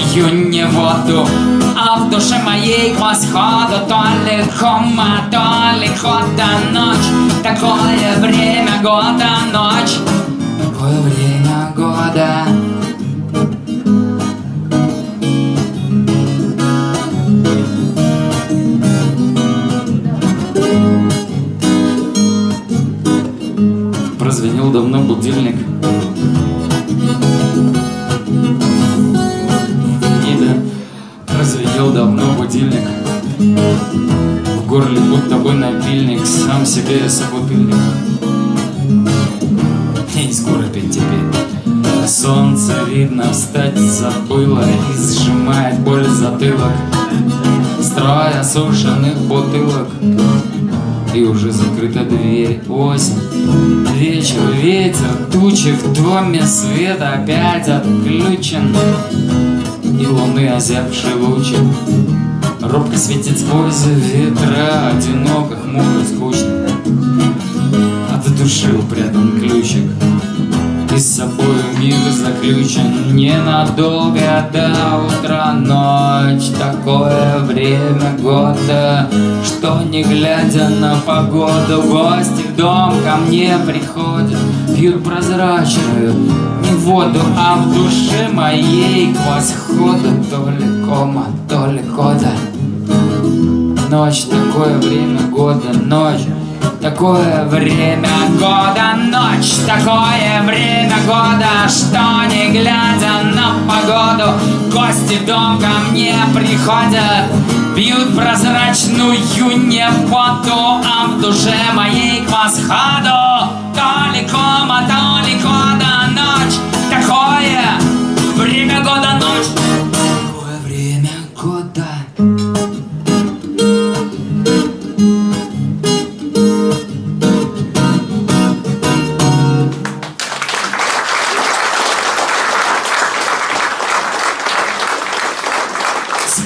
не воду А в душе моей к восходу То ли хома, то ли хода. Ночь такое время года Ночь такое время года будильник Небе прозвенел давно будильник. В горле будто бы напильник Сам себе собутыльник И скоро петь теперь Солнце видно встать забыло И сжимает боль затылок Строй осушенных бутылок и уже закрыта дверь. Осень, вечер, ветер, тучи В доме свет опять отключен И луны озябший лучик Робко светит сквозь ветра Одиноко, хмуро, скучно От души упрятан ключик и с собой мир заключен ненадолго до утра. Ночь, такое время года Что не глядя на погоду Гости в дом ко мне приходят Пьют прозрачную не воду А в душе моей к восходу То ли кома, то ли кода Ночь, такое время года Ночь, Такое время года, ночь, такое время года, что не глядя на погоду, гости дом ко мне приходят, пьют прозрачную не воду, а в душе моей к восходу. То ли кома, ночь, такое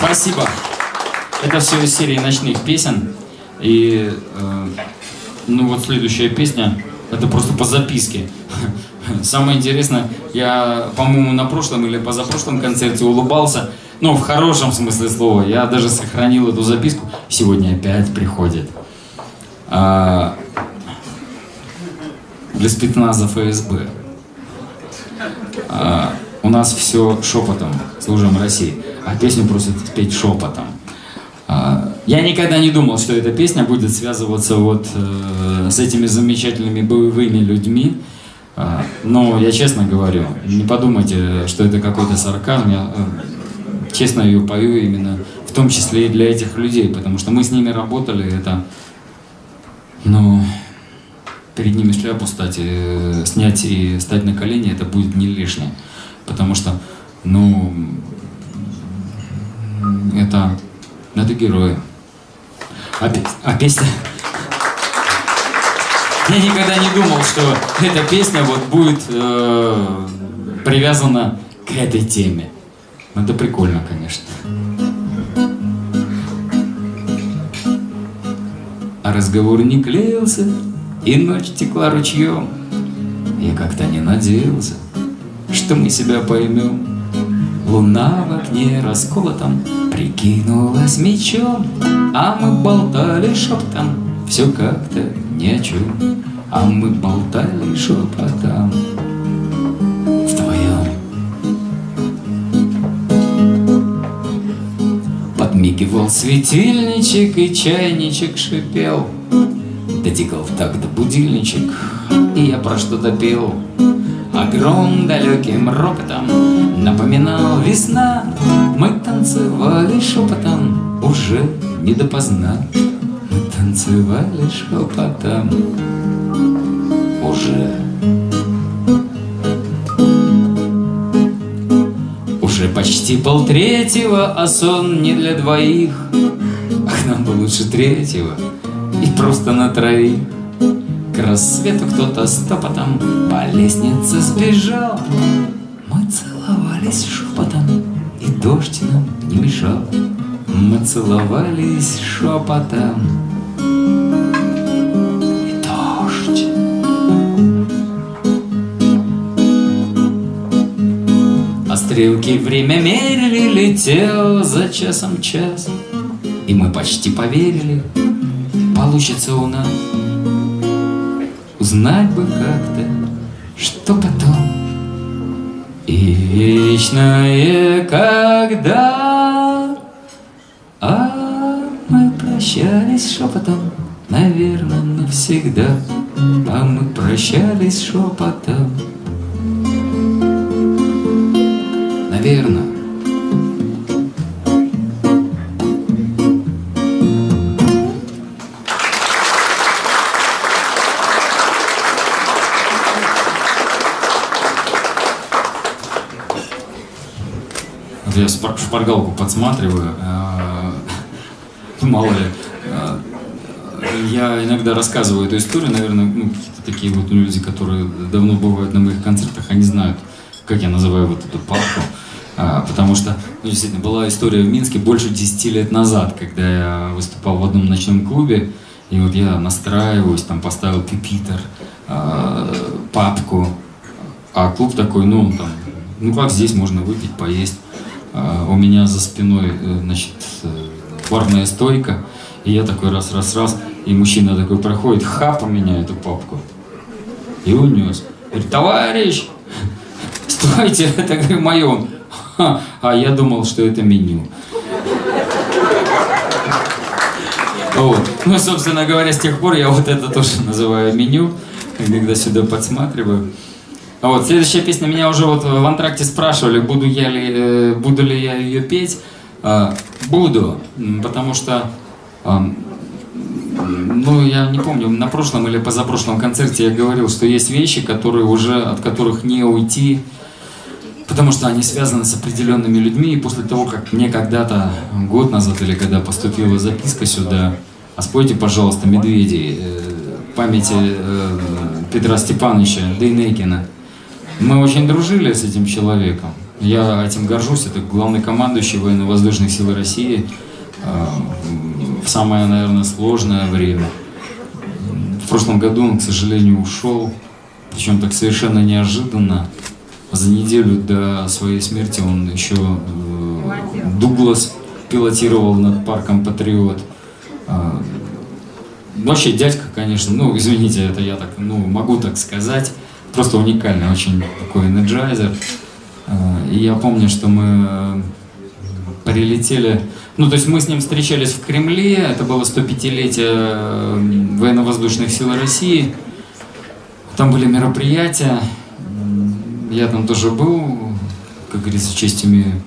Спасибо. Это все из серии ночных песен. И э, ну вот следующая песня, это просто по записке. Самое интересное, я, по-моему, на прошлом или позапрошлом концерте улыбался Ну, в хорошем смысле слова. Я даже сохранил эту записку. Сегодня опять приходит. А, спецназа ФСБ. У нас все шепотом, служим России. А песню просят спеть шепотом. А, я никогда не думал, что эта песня будет связываться вот э, с этими замечательными боевыми людьми. А, но я честно говорю, не подумайте, что это какой-то сарказм. Я э, честно ее пою именно в том числе и для этих людей, потому что мы с ними работали, это, ну, перед ними шляпу стать, э, снять и стать на колени, это будет не лишнее. Потому что, ну, это, это герои. А, а песня... Я никогда не думал, что эта песня вот будет э, привязана к этой теме. Ну, Это прикольно, конечно. А разговор не клеился, и ночь текла ручьем. Я как-то не надеялся, что мы себя поймем. Луна в окне расколотом прикинулась мечом, А мы болтали шептом, все как-то ни о чем. А мы болтали шепотом вдвоем. Подмигивал светильничек и чайничек шипел. Дотикал в такт будильничек, и я про что-то пел. Огром далеким ропотом напоминал весна. Мы танцевали шепотом, уже не допоздна. Мы танцевали шепотом, уже. Уже почти полтретьего, а сон не для двоих. Ах, нам бы лучше третьего и просто на троих. К рассвету кто-то стопотом по лестнице сбежал. Мы целовались шепотом, и дождь нам не мешал. Мы целовались шепотом, и дождь. А стрелки время мерили, летел за часом час. И мы почти поверили, получится у нас Узнать бы как-то, что потом. И вечное когда А мы прощались шепотом Наверное, навсегда. А мы прощались шепотом. Наверное Я шпаргалку подсматриваю, э, мало ли. э, Я иногда рассказываю эту историю, наверное, ну, какие-то такие вот люди, которые давно бывают на моих концертах, они знают, как я называю вот эту папку. А, Потому что, ну, действительно, была история в Минске больше 10 лет назад, когда я выступал в одном ночном клубе, и вот я настраиваюсь, там поставил пипитер, а, папку, а клуб такой, ну, там, ну как здесь можно выпить, поесть. А, у меня за спиной, э, значит, э, барная стойка, и я такой раз-раз-раз, и мужчина такой проходит, хап у меня эту папку, и унес. Говорит, товарищ, стойте, это, мое. Он, «Ха, А я думал, что это меню. Вот. Ну, собственно говоря, с тех пор я вот это тоже называю меню, когда сюда подсматриваю. А Вот, следующая песня, меня уже вот в антракте спрашивали, буду, я ли, э, буду ли я ее петь. А, буду, потому что, ам, ну, я не помню, на прошлом или позапрошлом концерте я говорил, что есть вещи, которые уже, от которых не уйти, потому что они связаны с определенными людьми, и после того, как мне когда-то, год назад или когда поступила записка сюда, а спойте, пожалуйста, «Медведи», э, памяти э, Петра Степановича Дейнекина. Мы очень дружили с этим человеком. Я этим горжусь. Это главный командующий военно-воздушных сил России э, в самое, наверное, сложное время. В прошлом году он, к сожалению, ушел, причем так совершенно неожиданно. За неделю до своей смерти он еще э, Дуглас пилотировал над парком Патриот. А, Вообще дядька, конечно, ну извините, это я так, ну могу так сказать, просто уникальный, очень такой энерджайзер. А, И я помню, что мы э, прилетели, ну то есть мы с ним встречались в Кремле, это было 105-летие э, военно-воздушных сил России. Там были мероприятия, я там тоже был, как говорится, имею.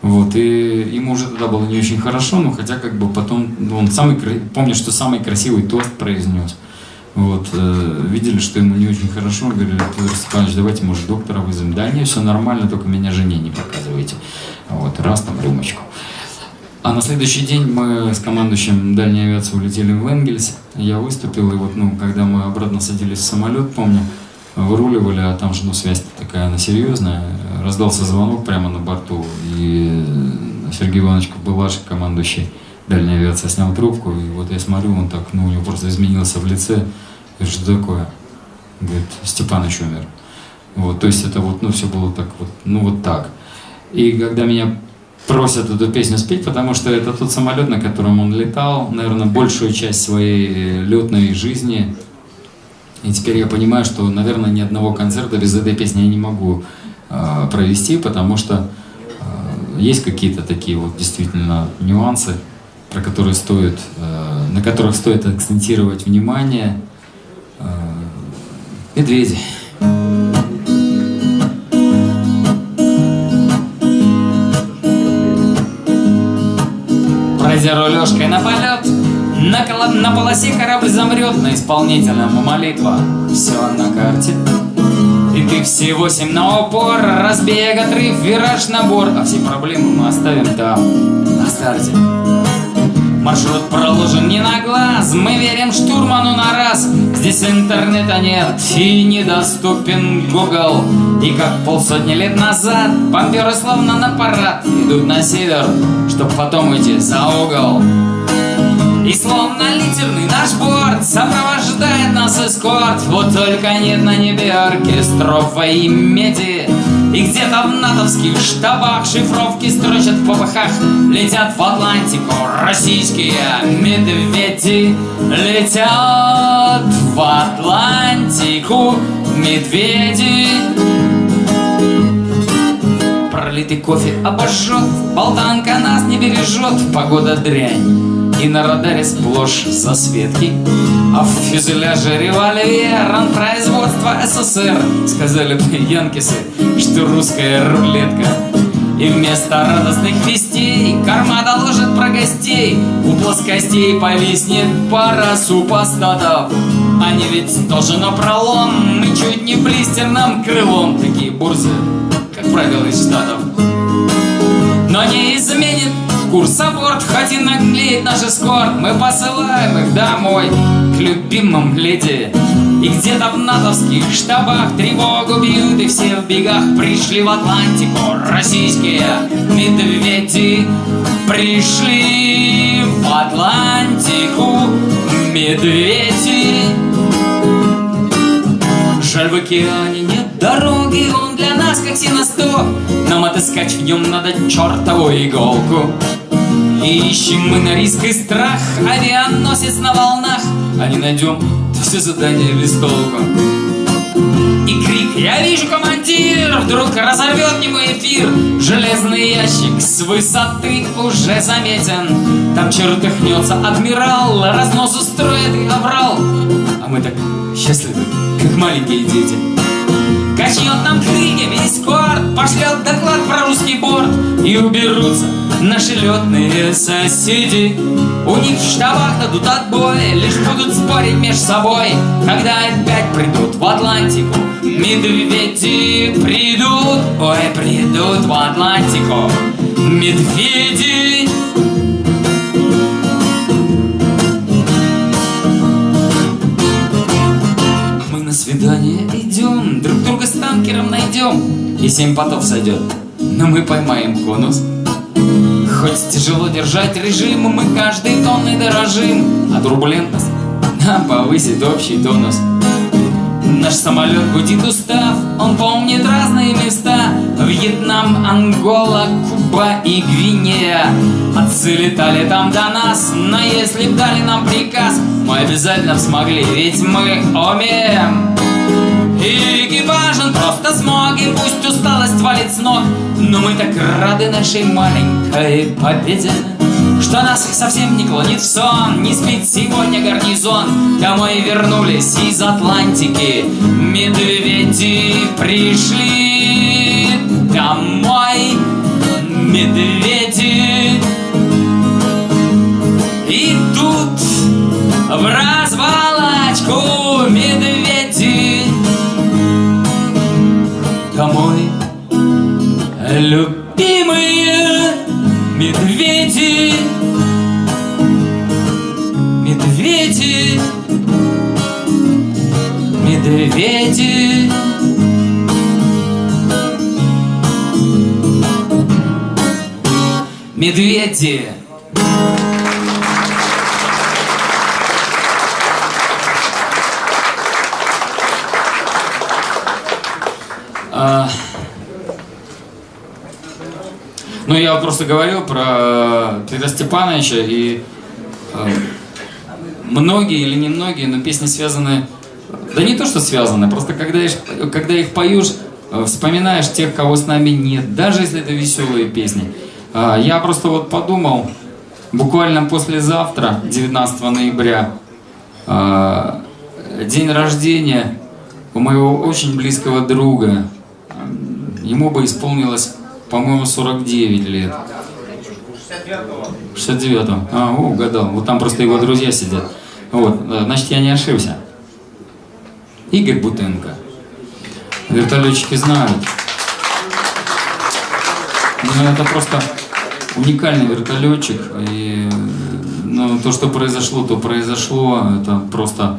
Вот, и ему уже тогда было не очень хорошо, но хотя как бы потом, ну, он самый, помню, что самый красивый тост произнес. Вот, э, видели, что ему не очень хорошо, говорили, Федор давайте, может, доктора вызовем. Да не, все нормально, только меня жене не показывайте. Вот, раз там рюмочку. А на следующий день мы с командующим дальней авиации улетели в Энгельс. Я выступил, и вот, ну, когда мы обратно садились в самолет, помню, выруливали, а там же, ну, связь такая, она серьезная. Раздался звонок прямо на борту, и Сергей Иванович Кобылаш, командующий дальней авиации, снял трубку, и вот я смотрю, он так, ну, у него просто изменился в лице. Я говорю, что такое? Говорит, Степаныч умер. Вот, то есть это вот, ну, все было так вот, ну, вот так. И когда меня просят эту песню спеть, потому что это тот самолет, на котором он летал, наверное, большую часть своей летной жизни. И теперь я понимаю, что, наверное, ни одного концерта без этой песни я не могу э, провести, потому что э, есть какие-то такие вот действительно нюансы, про которые стоит, э, на которых стоит акцентировать внимание. Э, медведи. Пройдя рулежкой на полет, на, коло- на полосе корабль замрет, на исполнителям молитва. Все на карте. И ты все восемь на упор, разбег, отрыв, вираж, набор, а все проблемы мы оставим там, на старте. Маршрут проложен не на глаз, мы верим штурману на раз. Здесь интернета нет и недоступен Google. И как полсотни лет назад бомберы словно на парад идут на север, чтоб потом уйти за угол. И словно литерный наш борт Сопровождает нас эскорт Вот только нет на небе оркестров имя меди И где-то в натовских штабах Шифровки строчат в попыхах Летят в Атлантику российские медведи. Летят в Атлантику медведи. Пролитый кофе обожжет, болтанка нас не бережет, погода дрянь. И на радаре сплошь засветки, а в фюзеляже револьвер, он СССР. Сказали бы янкисы, что русская рулетка. И вместо радостных вестей Карма доложит про гостей У плоскостей повиснет пара супостатов Они ведь тоже на пролом Мы чуть не блистерным крылом Такие бурзы, как правило, из Штатов но не изменит курс. Аборт Хоть и наглеет наш эскорт Мы посылаем их домой К любимым леди. И где-то в натовских штабах Тревогу бьют и все в бегах Пришли в Атлантику российские медведи. Пришли в Атлантику медведи. Жаль, в океане нет дороги, он для нас как синосто. Нам отыскать в нем надо чертову иголку. И ищем мы на риск и страх, авианосец на волнах, а не найдем, то все задание без толку. И крик «Я вижу, командир!» Вдруг разорвет немой эфир. Железный ящик с высоты уже заметен. Там чертыхнется адмирал Разнос устроит и оврал А мы так счастливы, как маленькие дети Качнет нам крыльями эскорт Пошлет доклад про русский борт. И уберутся наши летные соседи. У них в штабах дадут отбой Лишь будут спорить между собой. Когда опять придут в Атлантику Медведи придут. Ой, придут в Атлантику Медведи и семь потов сойдет, но мы поймаем конус. Хоть тяжело держать режим, мы каждой тонной дорожим, а турбулентность нам повысит общий тонус. Наш самолет гудит устав, он помнит разные места Вьетнам, Ангола, Куба и Гвинея Отцы летали там до нас, но если б дали нам приказ Мы обязательно смогли, ведь мы умеем и экипажем просто смогим, пусть усталость валит с ног. Но мы так рады нашей маленькой победе Что нас совсем не клонит в сон Не спит сегодня гарнизон. Домой вернулись из Атлантики Медведи пришли. Домой Медведи. И тут в развалочку Медведи А, Ну, я просто говорил про Петра Степановича, и э, многие или не многие, но песни связаны... Да не то, что связаны, просто когда когда их поешь, э, вспоминаешь тех, кого с нами нет, даже если это веселые песни. А, Я просто вот подумал, буквально послезавтра, 19 ноября, а, день рождения у моего очень близкого друга. Ему бы исполнилось, по-моему, 49 лет. 69-го. А, о, угадал. Вот там просто его друзья сидят. Вот, э, значит, я не ошибся. Игорь Бутенко. Вертолетчики знают. Ну, это просто уникальный вертолетчик. И ну, то, что произошло, то произошло. Это просто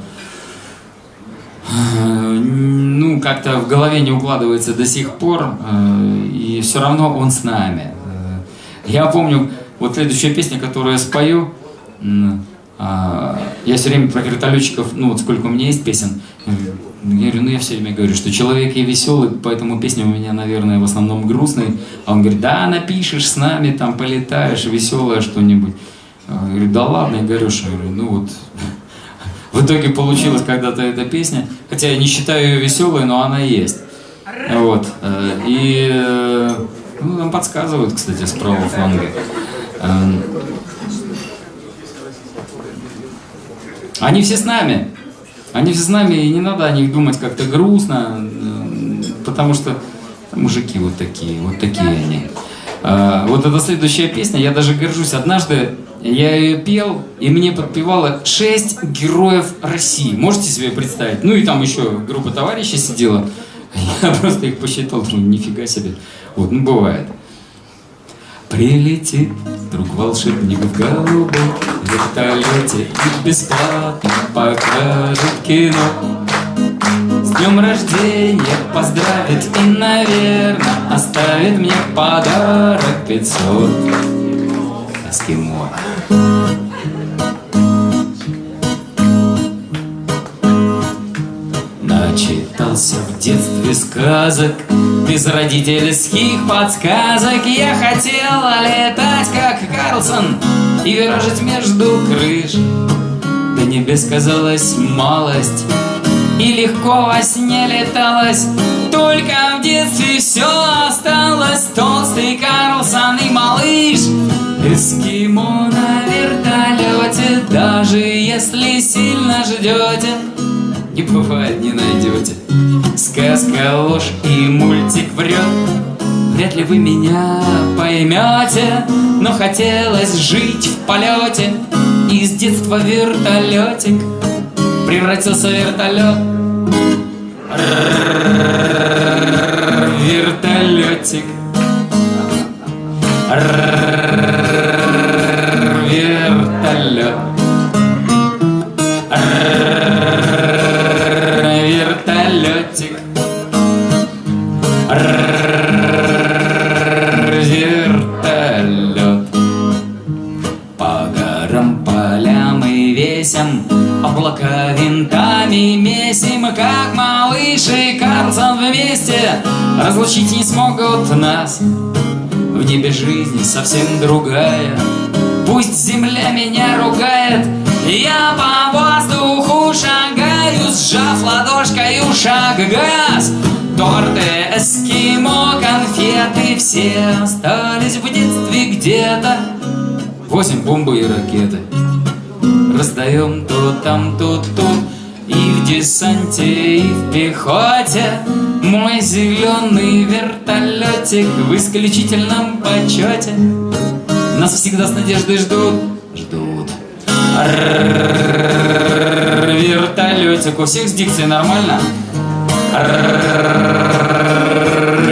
э, ну, как-то в голове не укладывается до сих пор, э, и все равно он с нами. Э, Я помню, вот следующая песня, которую я спою, я все время про вертолетчиков, ну вот сколько у меня есть песен, я говорю, ну я все время говорю, что человек я веселый, поэтому песня у меня, наверное, в основном грустная. А он говорит, да, напишешь с нами, там полетаешь, веселое что-нибудь. Я говорю, да ладно, я говорю, что, ну вот, в итоге получилась когда-то эта песня, хотя я не считаю ее веселой, но она есть. Вот. э, И э, ну, нам подсказывают, кстати, с правого фланга. Они все с нами. Они все с нами, и не надо о них думать как-то грустно, э, потому что мужики вот такие, вот такие они. А, Вот эта следующая песня, я даже горжусь. Однажды я ее пел, и мне подпевало шесть героев России. Можете себе представить? Ну и там еще группа товарищей сидела. Я просто их посчитал, думаю, нифига себе. Вот, ну бывает. Прилетит друг волшебник в голубом вертолете И бесплатно покажет кино. С днем рождения поздравит и, наверное, Оставит мне подарок 500 Эскимо. Начитался в детстве сказок Без родительских подсказок Я хотела летать, как Карлсон И виражить между крыш До небес казалась малость И легко во сне леталось Только в детстве все осталось Толстый Карлсон и малыш. Эскимо на вертолете Даже если сильно ждете не бывает, не найдете Сказка ложь и мультик врет. Вряд ли вы меня поймете Но хотелось жить в полете. И с детства вертолетик Превратился в вертолет. Вертолетик. Вертолет Разлучить не смогут нас. В небе жизнь совсем другая. Пусть земля меня ругает. Я по воздуху шагаю Сжав ладошкой шаг газ. Торты, эскимо, конфеты Все остались в детстве где-то. Восемь бомбы и ракеты. Раздаем то там, то тут. И в десанте, и в пехоте зеленый вертолетик В исключительном почете Нас всегда с надеждой ждут Ждут Вертолетик У всех с дикцией нормально?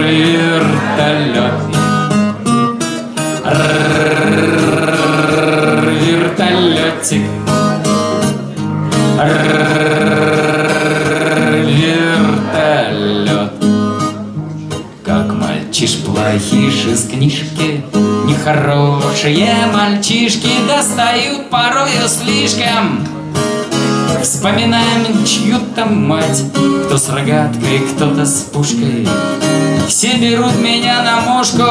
Вертолет Вертолетик плохиш из книжки. Нехорошие мальчишки Достают порою слишком. Вспоминаем чью-то мать Кто с рогаткой, кто-то с пушкой. Все берут меня на мушку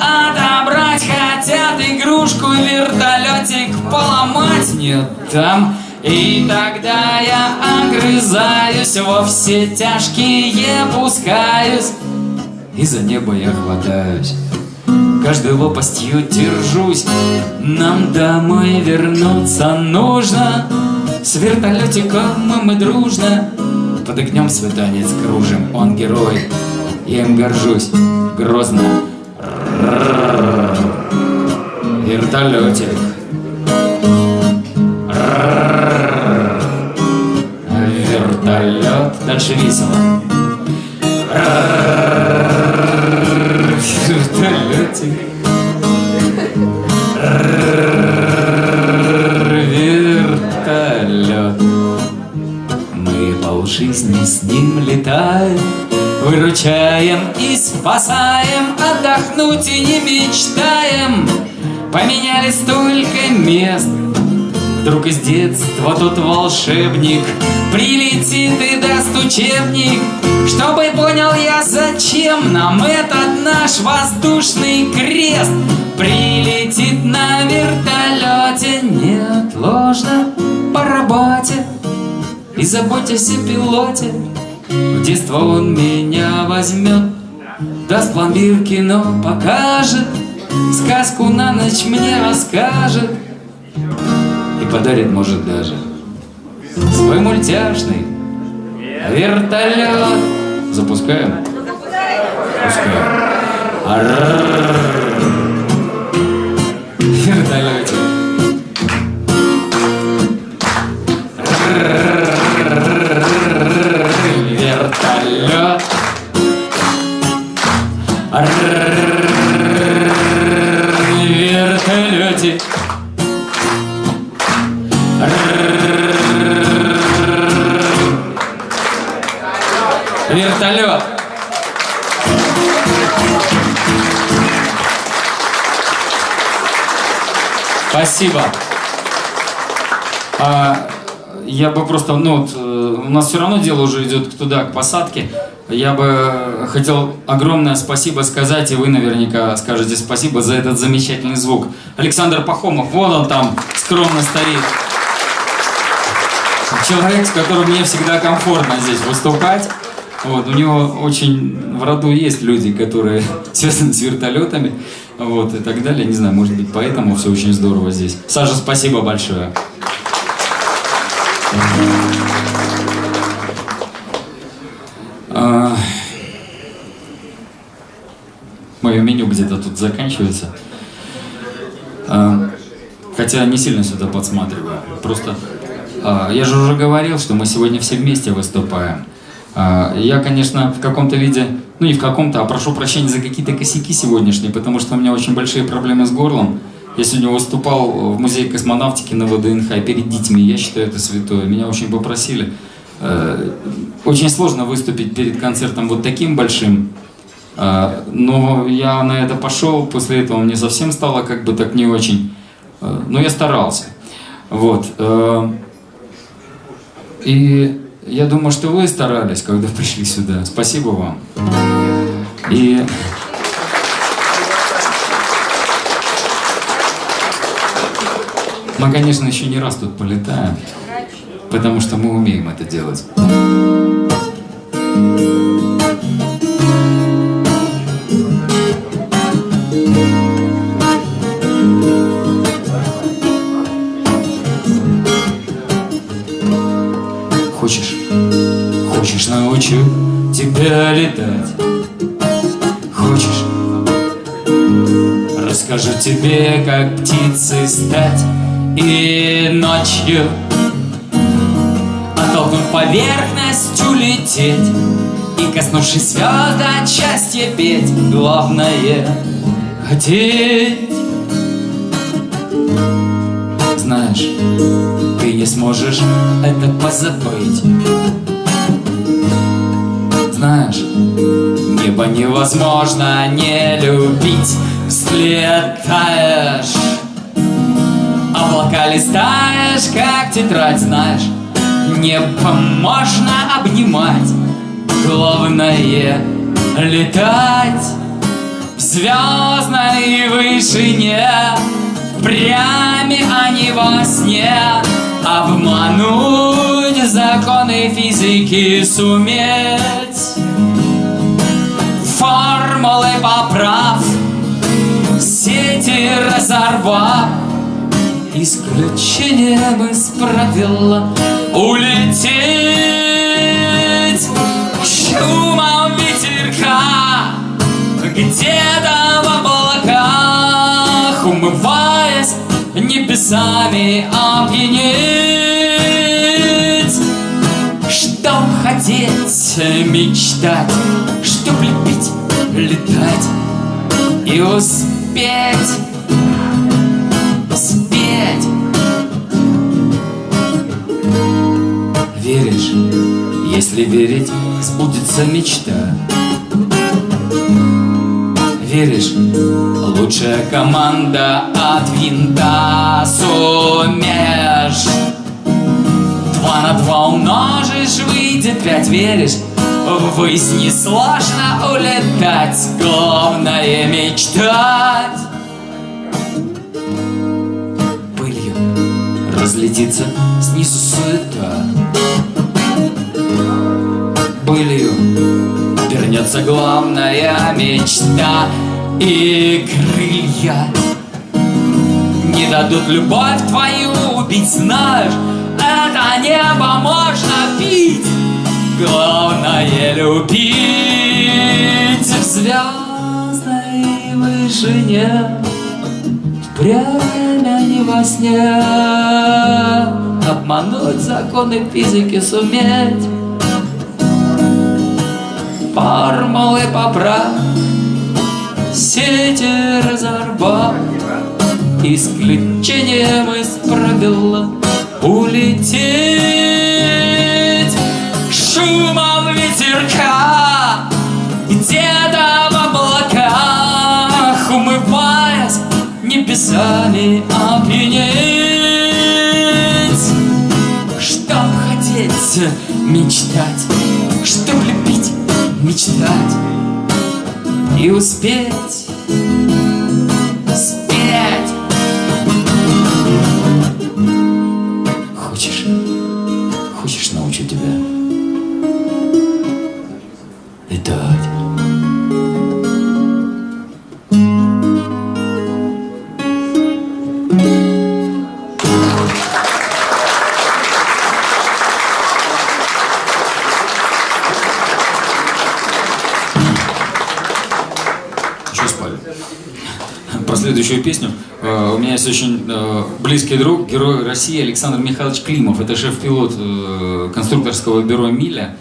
Отобрать хотят игрушку Вертолетик поломать. Нет, там и тогда я огрызаюсь Во все тяжкие пускаюсь И за небо я хватаюсь. Каждой лопастью держусь. Нам домой вернуться нужно. С вертолетиком мы, мы дружно. Под огнем свой танец кружим. Он герой, я им горжусь. Грозно. Вертолетик Вертолет Дальше весело Выручаем и спасаем Отдохнуть и не мечтаем. Поменяли столько мест. Вдруг из детства тот волшебник. Прилетит и даст учебник. Чтобы понял я, зачем нам этот наш воздушный крест. Прилетит на вертолете. Неотложно по работе. И заботьтесь о пилоте В детство он меня возьмет Даст пломбир кино покажет Сказку на ночь мне расскажет и подарит, может, даже свой мультяшный вертолет. Запускаем? Запускаем. Вертолетик. Вертолетик. Вертолет. Спасибо. А, я бы просто, ну, вот, у нас все равно дело уже идет туда, к посадке. Я бы хотел огромное спасибо сказать, и вы наверняка скажете спасибо за этот замечательный звук. Александр Пахомов, вон он там скромно стоит. Человек, с которым мне всегда комфортно здесь выступать. Вот, у него очень в роду есть люди, которые связаны с вертолетами, вот, и так далее. Не знаю, может быть, поэтому все очень здорово здесь. Саша, спасибо большое. А, Мое меню где-то тут заканчивается. А, Хотя не сильно сюда подсматриваю. Просто а, я же уже говорил, что мы сегодня все вместе выступаем. А, Я, конечно, в каком-то виде, ну не в каком-то, а прошу прощения за какие-то косяки сегодняшние, потому что у меня очень большие проблемы с горлом. Я сегодня выступал в музее космонавтики на ВДНХ перед детьми, я считаю это святое. Меня очень попросили. Э, Очень сложно выступить перед концертом вот таким большим, но я на это пошел, после этого мне совсем стало как бы так не очень. Э, Но я старался. Вот. э, И я думаю, что вы старались, когда пришли сюда. Спасибо вам. И мы, конечно, еще не раз тут полетаем, потому что мы умеем это делать. Летать? Хочешь? Расскажу тебе, как птицей стать И ночью Оттолкнув поверхностью лететь И коснувшись звезд от счастья петь Главное — хотеть Знаешь, ты не сможешь это позабыть Знаешь, небо невозможно не любить Взлетаешь. Облака листаешь, как тетрадь, знаешь? Небо можно обнимать Главное — летать. В звездной вышине Прями, а не во сне. Обмануть законы физики суметь Формулы поправ Сети разорвав Исключением из правила Улететь. Шумом ветерка Где-то в облаках Умываясь небесами опьянеть хотеть, мечтать Чтоб любить, летать И успеть спеть Веришь, если верить, сбудется мечта. Веришь, лучшая команда от винта сумеешь. Два на два умножишь, выйдет пять, веришь Ввысь несложно улетать, главное мечтать. Пылью разлетится снизу суета. Пылью вернется главная мечта. И крылья не дадут любовь твою убить Знаешь, это небо можно пить Главное любить в звездной вышине Время не во сне. Обмануть законы физики суметь. Формулы поправ Сети разорвав Исключением из правила Улететь Шумом ветерка Где-то в облаках Умываясь небесами опьянеть Чтоб хотеть, мечтать Чтоб любить, мечтать И успеть следующую песню. Э, У меня есть очень э, близкий друг, герой России Александр Михайлович Климов. Это шеф-пилот э, конструкторского бюро «Миля».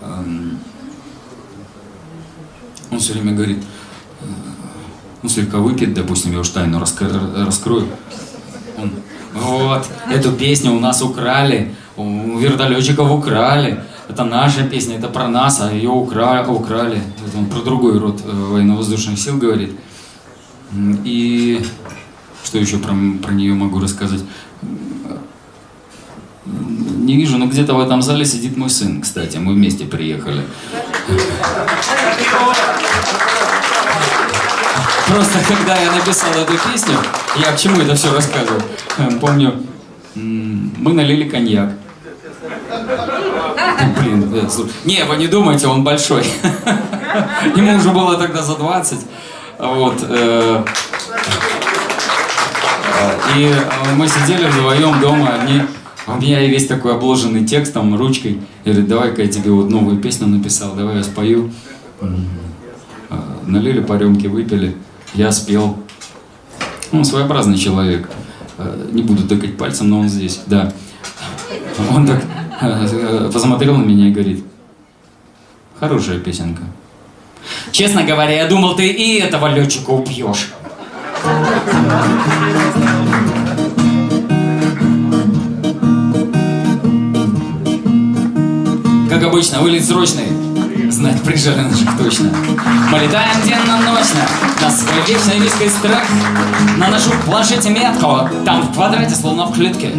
Эм, Он все время говорит, э, ну, слегка выпьет, допустим, я уж тайну раскрою. Он, вот, эту песню у нас украли, у вертолетчиков украли. Это наша песня, это про нас, а ее украли. украли. Это он про другой род военно-воздушных сил говорит. И что еще про, про нее могу рассказать? Не вижу, но где-то в этом зале сидит мой сын, кстати. Мы вместе приехали. Просто когда я написал эту песню, я к чему это все рассказываю? Эм, Помню, мы налили коньяк. Ну, Блин, да, слушай. Не, вы не думайте, он большой. Ему уже было тогда за 20. Вот. э, и э, мы сидели вдвоем дома, они, а у меня весь такой обложенный текстом, ручкой. Я говорю, давай-ка я тебе вот новую песню написал, давай я спою. Э, Налили по рюмке, выпили, я спел. Он своеобразный человек. Не буду тыкать пальцем, но он здесь, да. Он так посмотрел на меня и говорит, хорошая песенка. Честно говоря, я думал, ты и этого летчика убьешь. Как обычно, вылет срочный. Знать прижали наших точно. Мы летаем денно-ночно на свой вечный виской страх. Наношу в планшете метку, там в квадрате, словно в клетке.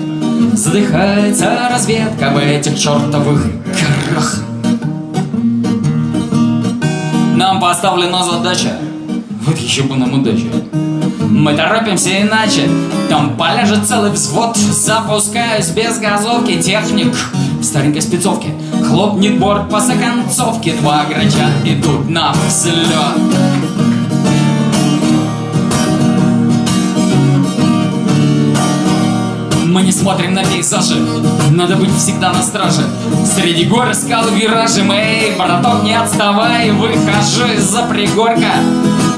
Задыхается разведка в этих чертовых горах. Нам поставлена задача. Вот еще бы нам удача. Мы торопимся иначе. Там поляжет целый взвод. Запускаюсь без газовки. Техник в старенькой спецовке. Хлопнет борт по законцовке. Два грача идут на взлет. Мы не смотрим на пейзажи. Надо быть всегда на страже. Среди гор и скал и виражи Эй, браток, не отставай Выхожу из-за пригорка.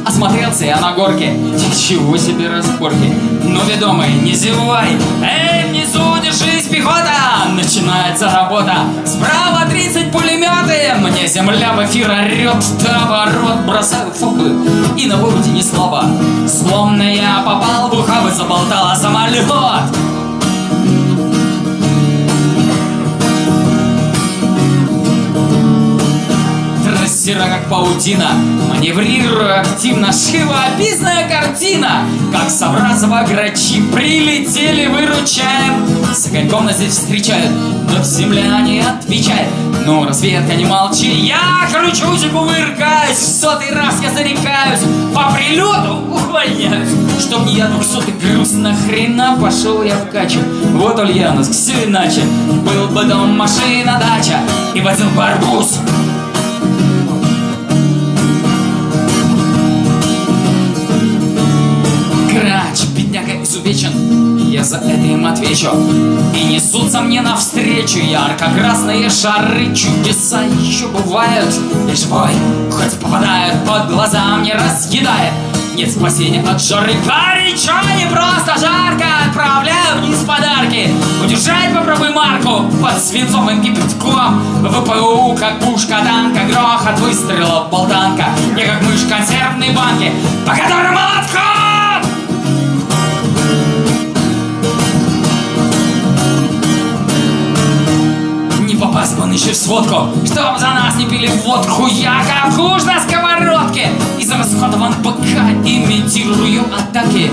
Осмотрелся я на горке. Ничего себе разборки. Ну, ведомый, не зевай. Эй, внизу держись, пехота! Начинается работа. Справа 30 пулеметы. Мне земля в эфир орет Товарот бросаю фокы И на выводе не слабо. Словно я попал в и заболтала самолет Трассера как паутина Маневрирую активно Живописная картина. Как Савразова грачи Прилетели, выручаем. С огоньком нас здесь встречают Но земля не отвечает. Ну, разведка, не молчи Я кручусь и кувыркаюсь. В сотый раз я зарекаюсь По прилету увольняюсь. Чтоб не я двухсотый груз Нахрена пошел я в качу. Вот Ульяновск, все иначе. Был бы дом, машина, дача. И водил бы бедняга изувечен Я за это им отвечу. И несутся мне навстречу Ярко-красные шары. Чудеса еще бывают. И живой, хоть попадают под глаза Мне разъедает. Нет спасения от жары. Горячо не просто жарко. Отправляю вниз подарки. Удержать попробуй марку. Под свинцовым кипятком ВПУ как пушка танка Грохот. Выстрелов болтанка. Не как мышь консервной банки По которым молотком в сводку. Чтоб за нас не пили водку? Я как уж на сковородке. Из расходован БК Имитирую атаки.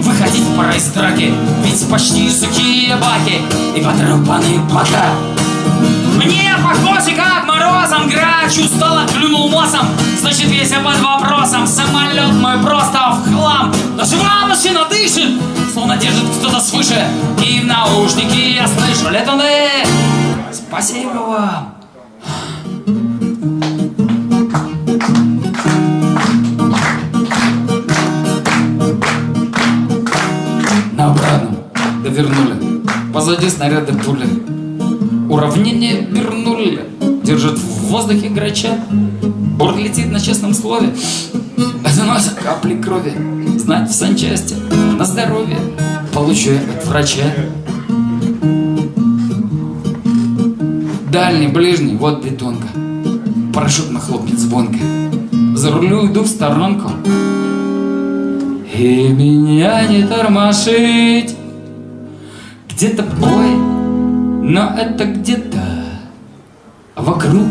Выходить пора из драки Ведь почти сухие баки И потрепанные бока. Мне похоже, как морозом грач устало клюнул носом. Значит, весь я под вопросом. Самолет мой просто в хлам. Но жива машина дышит Словно держит кто-то свыше. И в наушники я слышу Летуны, спасибо вам. На обратном. Довернули. Позади снаряды пули. Уравнение вернули. Держит в воздухе грача. Борт летит на честном слове. Заносят капли крови. Знать в санчасти На здоровье. Получу от врача Дальний, ближний, вот бетонка Парашют нахлопнет звонко За рулю иду в сторонку И меня не тормошить Где-то бой но это где-то вокруг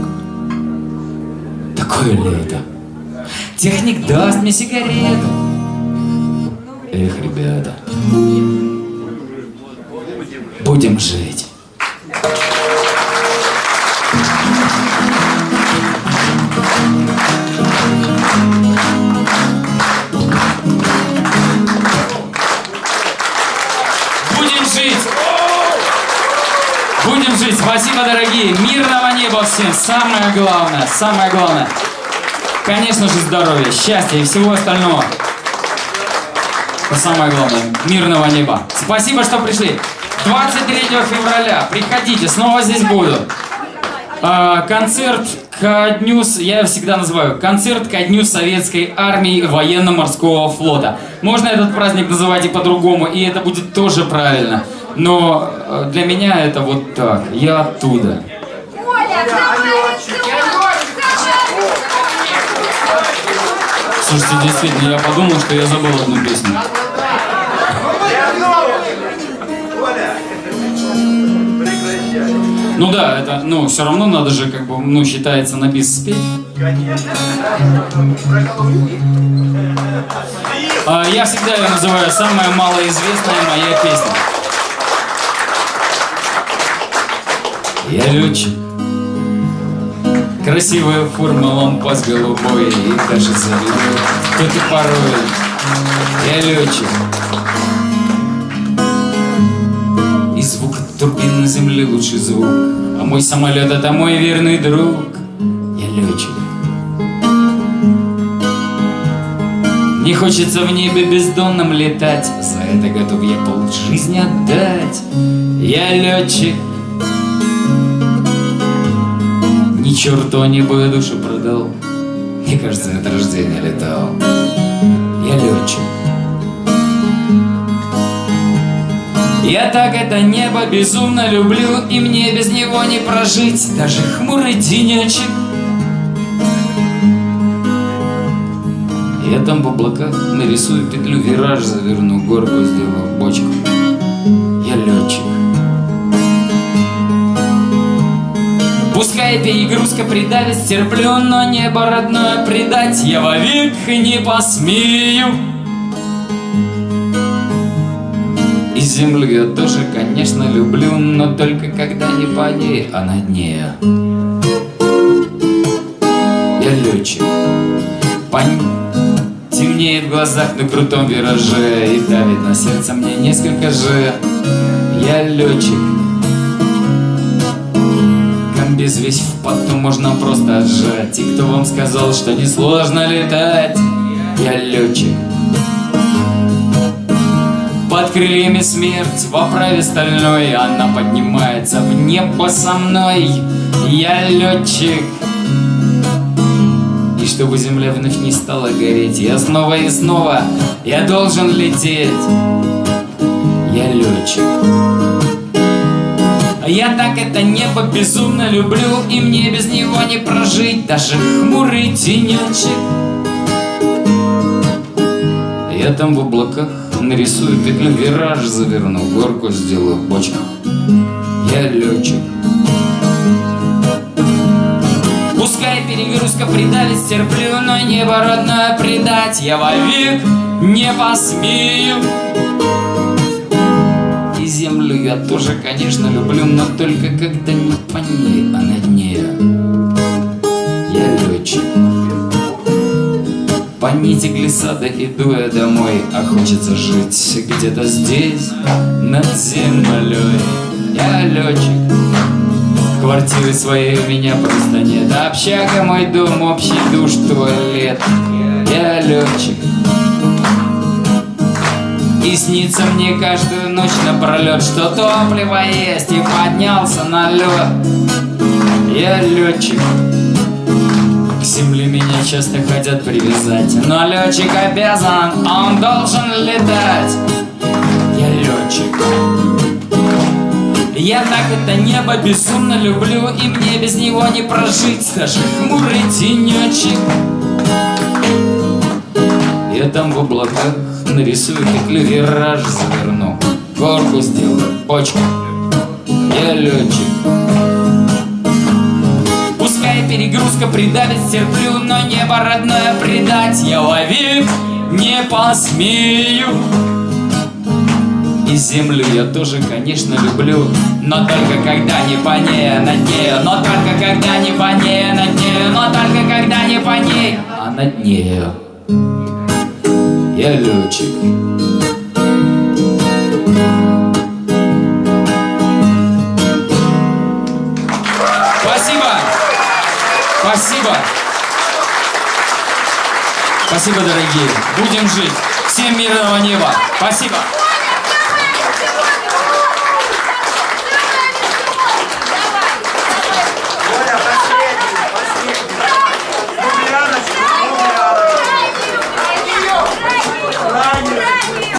такое лето. Техник даст мне сигарету. Эх, ребята, будем жить. Спасибо, дорогие. Мирного неба всем. Самое главное, самое главное. Конечно же, здоровья, счастья и всего остального. Это самое главное. Мирного неба. Спасибо, что пришли. 23 февраля. Приходите, снова здесь буду. А, концерт ко дню, я всегда называю, концерт ко дню Советской Армии Военно-Морского Флота. Можно этот праздник называть и по-другому, и это будет тоже правильно. Но э, для меня это вот так, я оттуда. Слушайте, действительно, я подумал, что я забыл одну песню. Ну да, это, ну, все равно надо же, как бы, ну, считается на бис спеть. А, я всегда ее называю самая малоизвестная моя песня. Я летчик. Красивая форма, лампас голубой И даже завидую, кто ты порой. Я летчик И звук турбин на земле лучший звук. А мой самолет это мой верный друг. Я летчик Не хочется в небе бездонном летать. За это готов я пол жизни отдать. Я летчик черту небо я душу продал. Мне кажется, от рождения летал. Я летчик. Я так это небо безумно люблю И мне без него не прожить. Даже хмурый денечек. Я там в облаках нарисую петлю Вираж заверну, горку сделаю, бочку. Я летчик Пускай перегрузка придавит, стерплю, но небо родное предать я вовек не посмею. И землю я тоже, конечно, люблю, но только когда не по ней, а над ней. Я летчик, пон... темнеет в глазах на крутом вираже и давит на сердце мне несколько же. Я летчик, Комбез весь в поту можно просто отжать И кто вам сказал, что несложно летать? Я летчик. Под крыльями смерть в оправе стальной Она поднимается в небо со мной. Я летчик. И чтобы земля вновь не стала гореть Я снова и снова, я должен лететь. Я летчик я так это небо безумно люблю И мне без него не прожить. Даже хмурый тенечек. Я там в облаках нарисую петлю Вираж заверну, горку сделаю, бочку Я летчик. Пускай перегрузка придавит, стерплю Но небо родное предать. Я вовек не посмею я тоже, конечно, люблю, но только когда не по ней, а над ней. Я летчик. По нити глиссада иду я домой, а хочется жить где-то здесь, над землей. Я летчик. Квартиры своей у меня просто нет, общага мой дом, общий душ, туалет. Я летчик. И снится мне каждую ночь напролет Что топливо есть и поднялся на лед Я летчик К земле меня часто хотят привязать. Но летчик обязан, он должен летать. Я летчик я так это небо безумно люблю И мне без него не прожить. Даже хмурый денечек Я там в облаках нарисую петлю вираж заверну Горку сделаю, почку Я летчик. Пускай перегрузка придавит, терплю Но небо родное предать я вовек не посмею. И землю я тоже, конечно, люблю Но только когда не по ней, а над нею. Но только когда не по ней, а над нею. Но только когда не по ней, а над нею я летчик. Спасибо! Спасибо! Спасибо, дорогие. Будем жить. Всем мирного неба. Спасибо.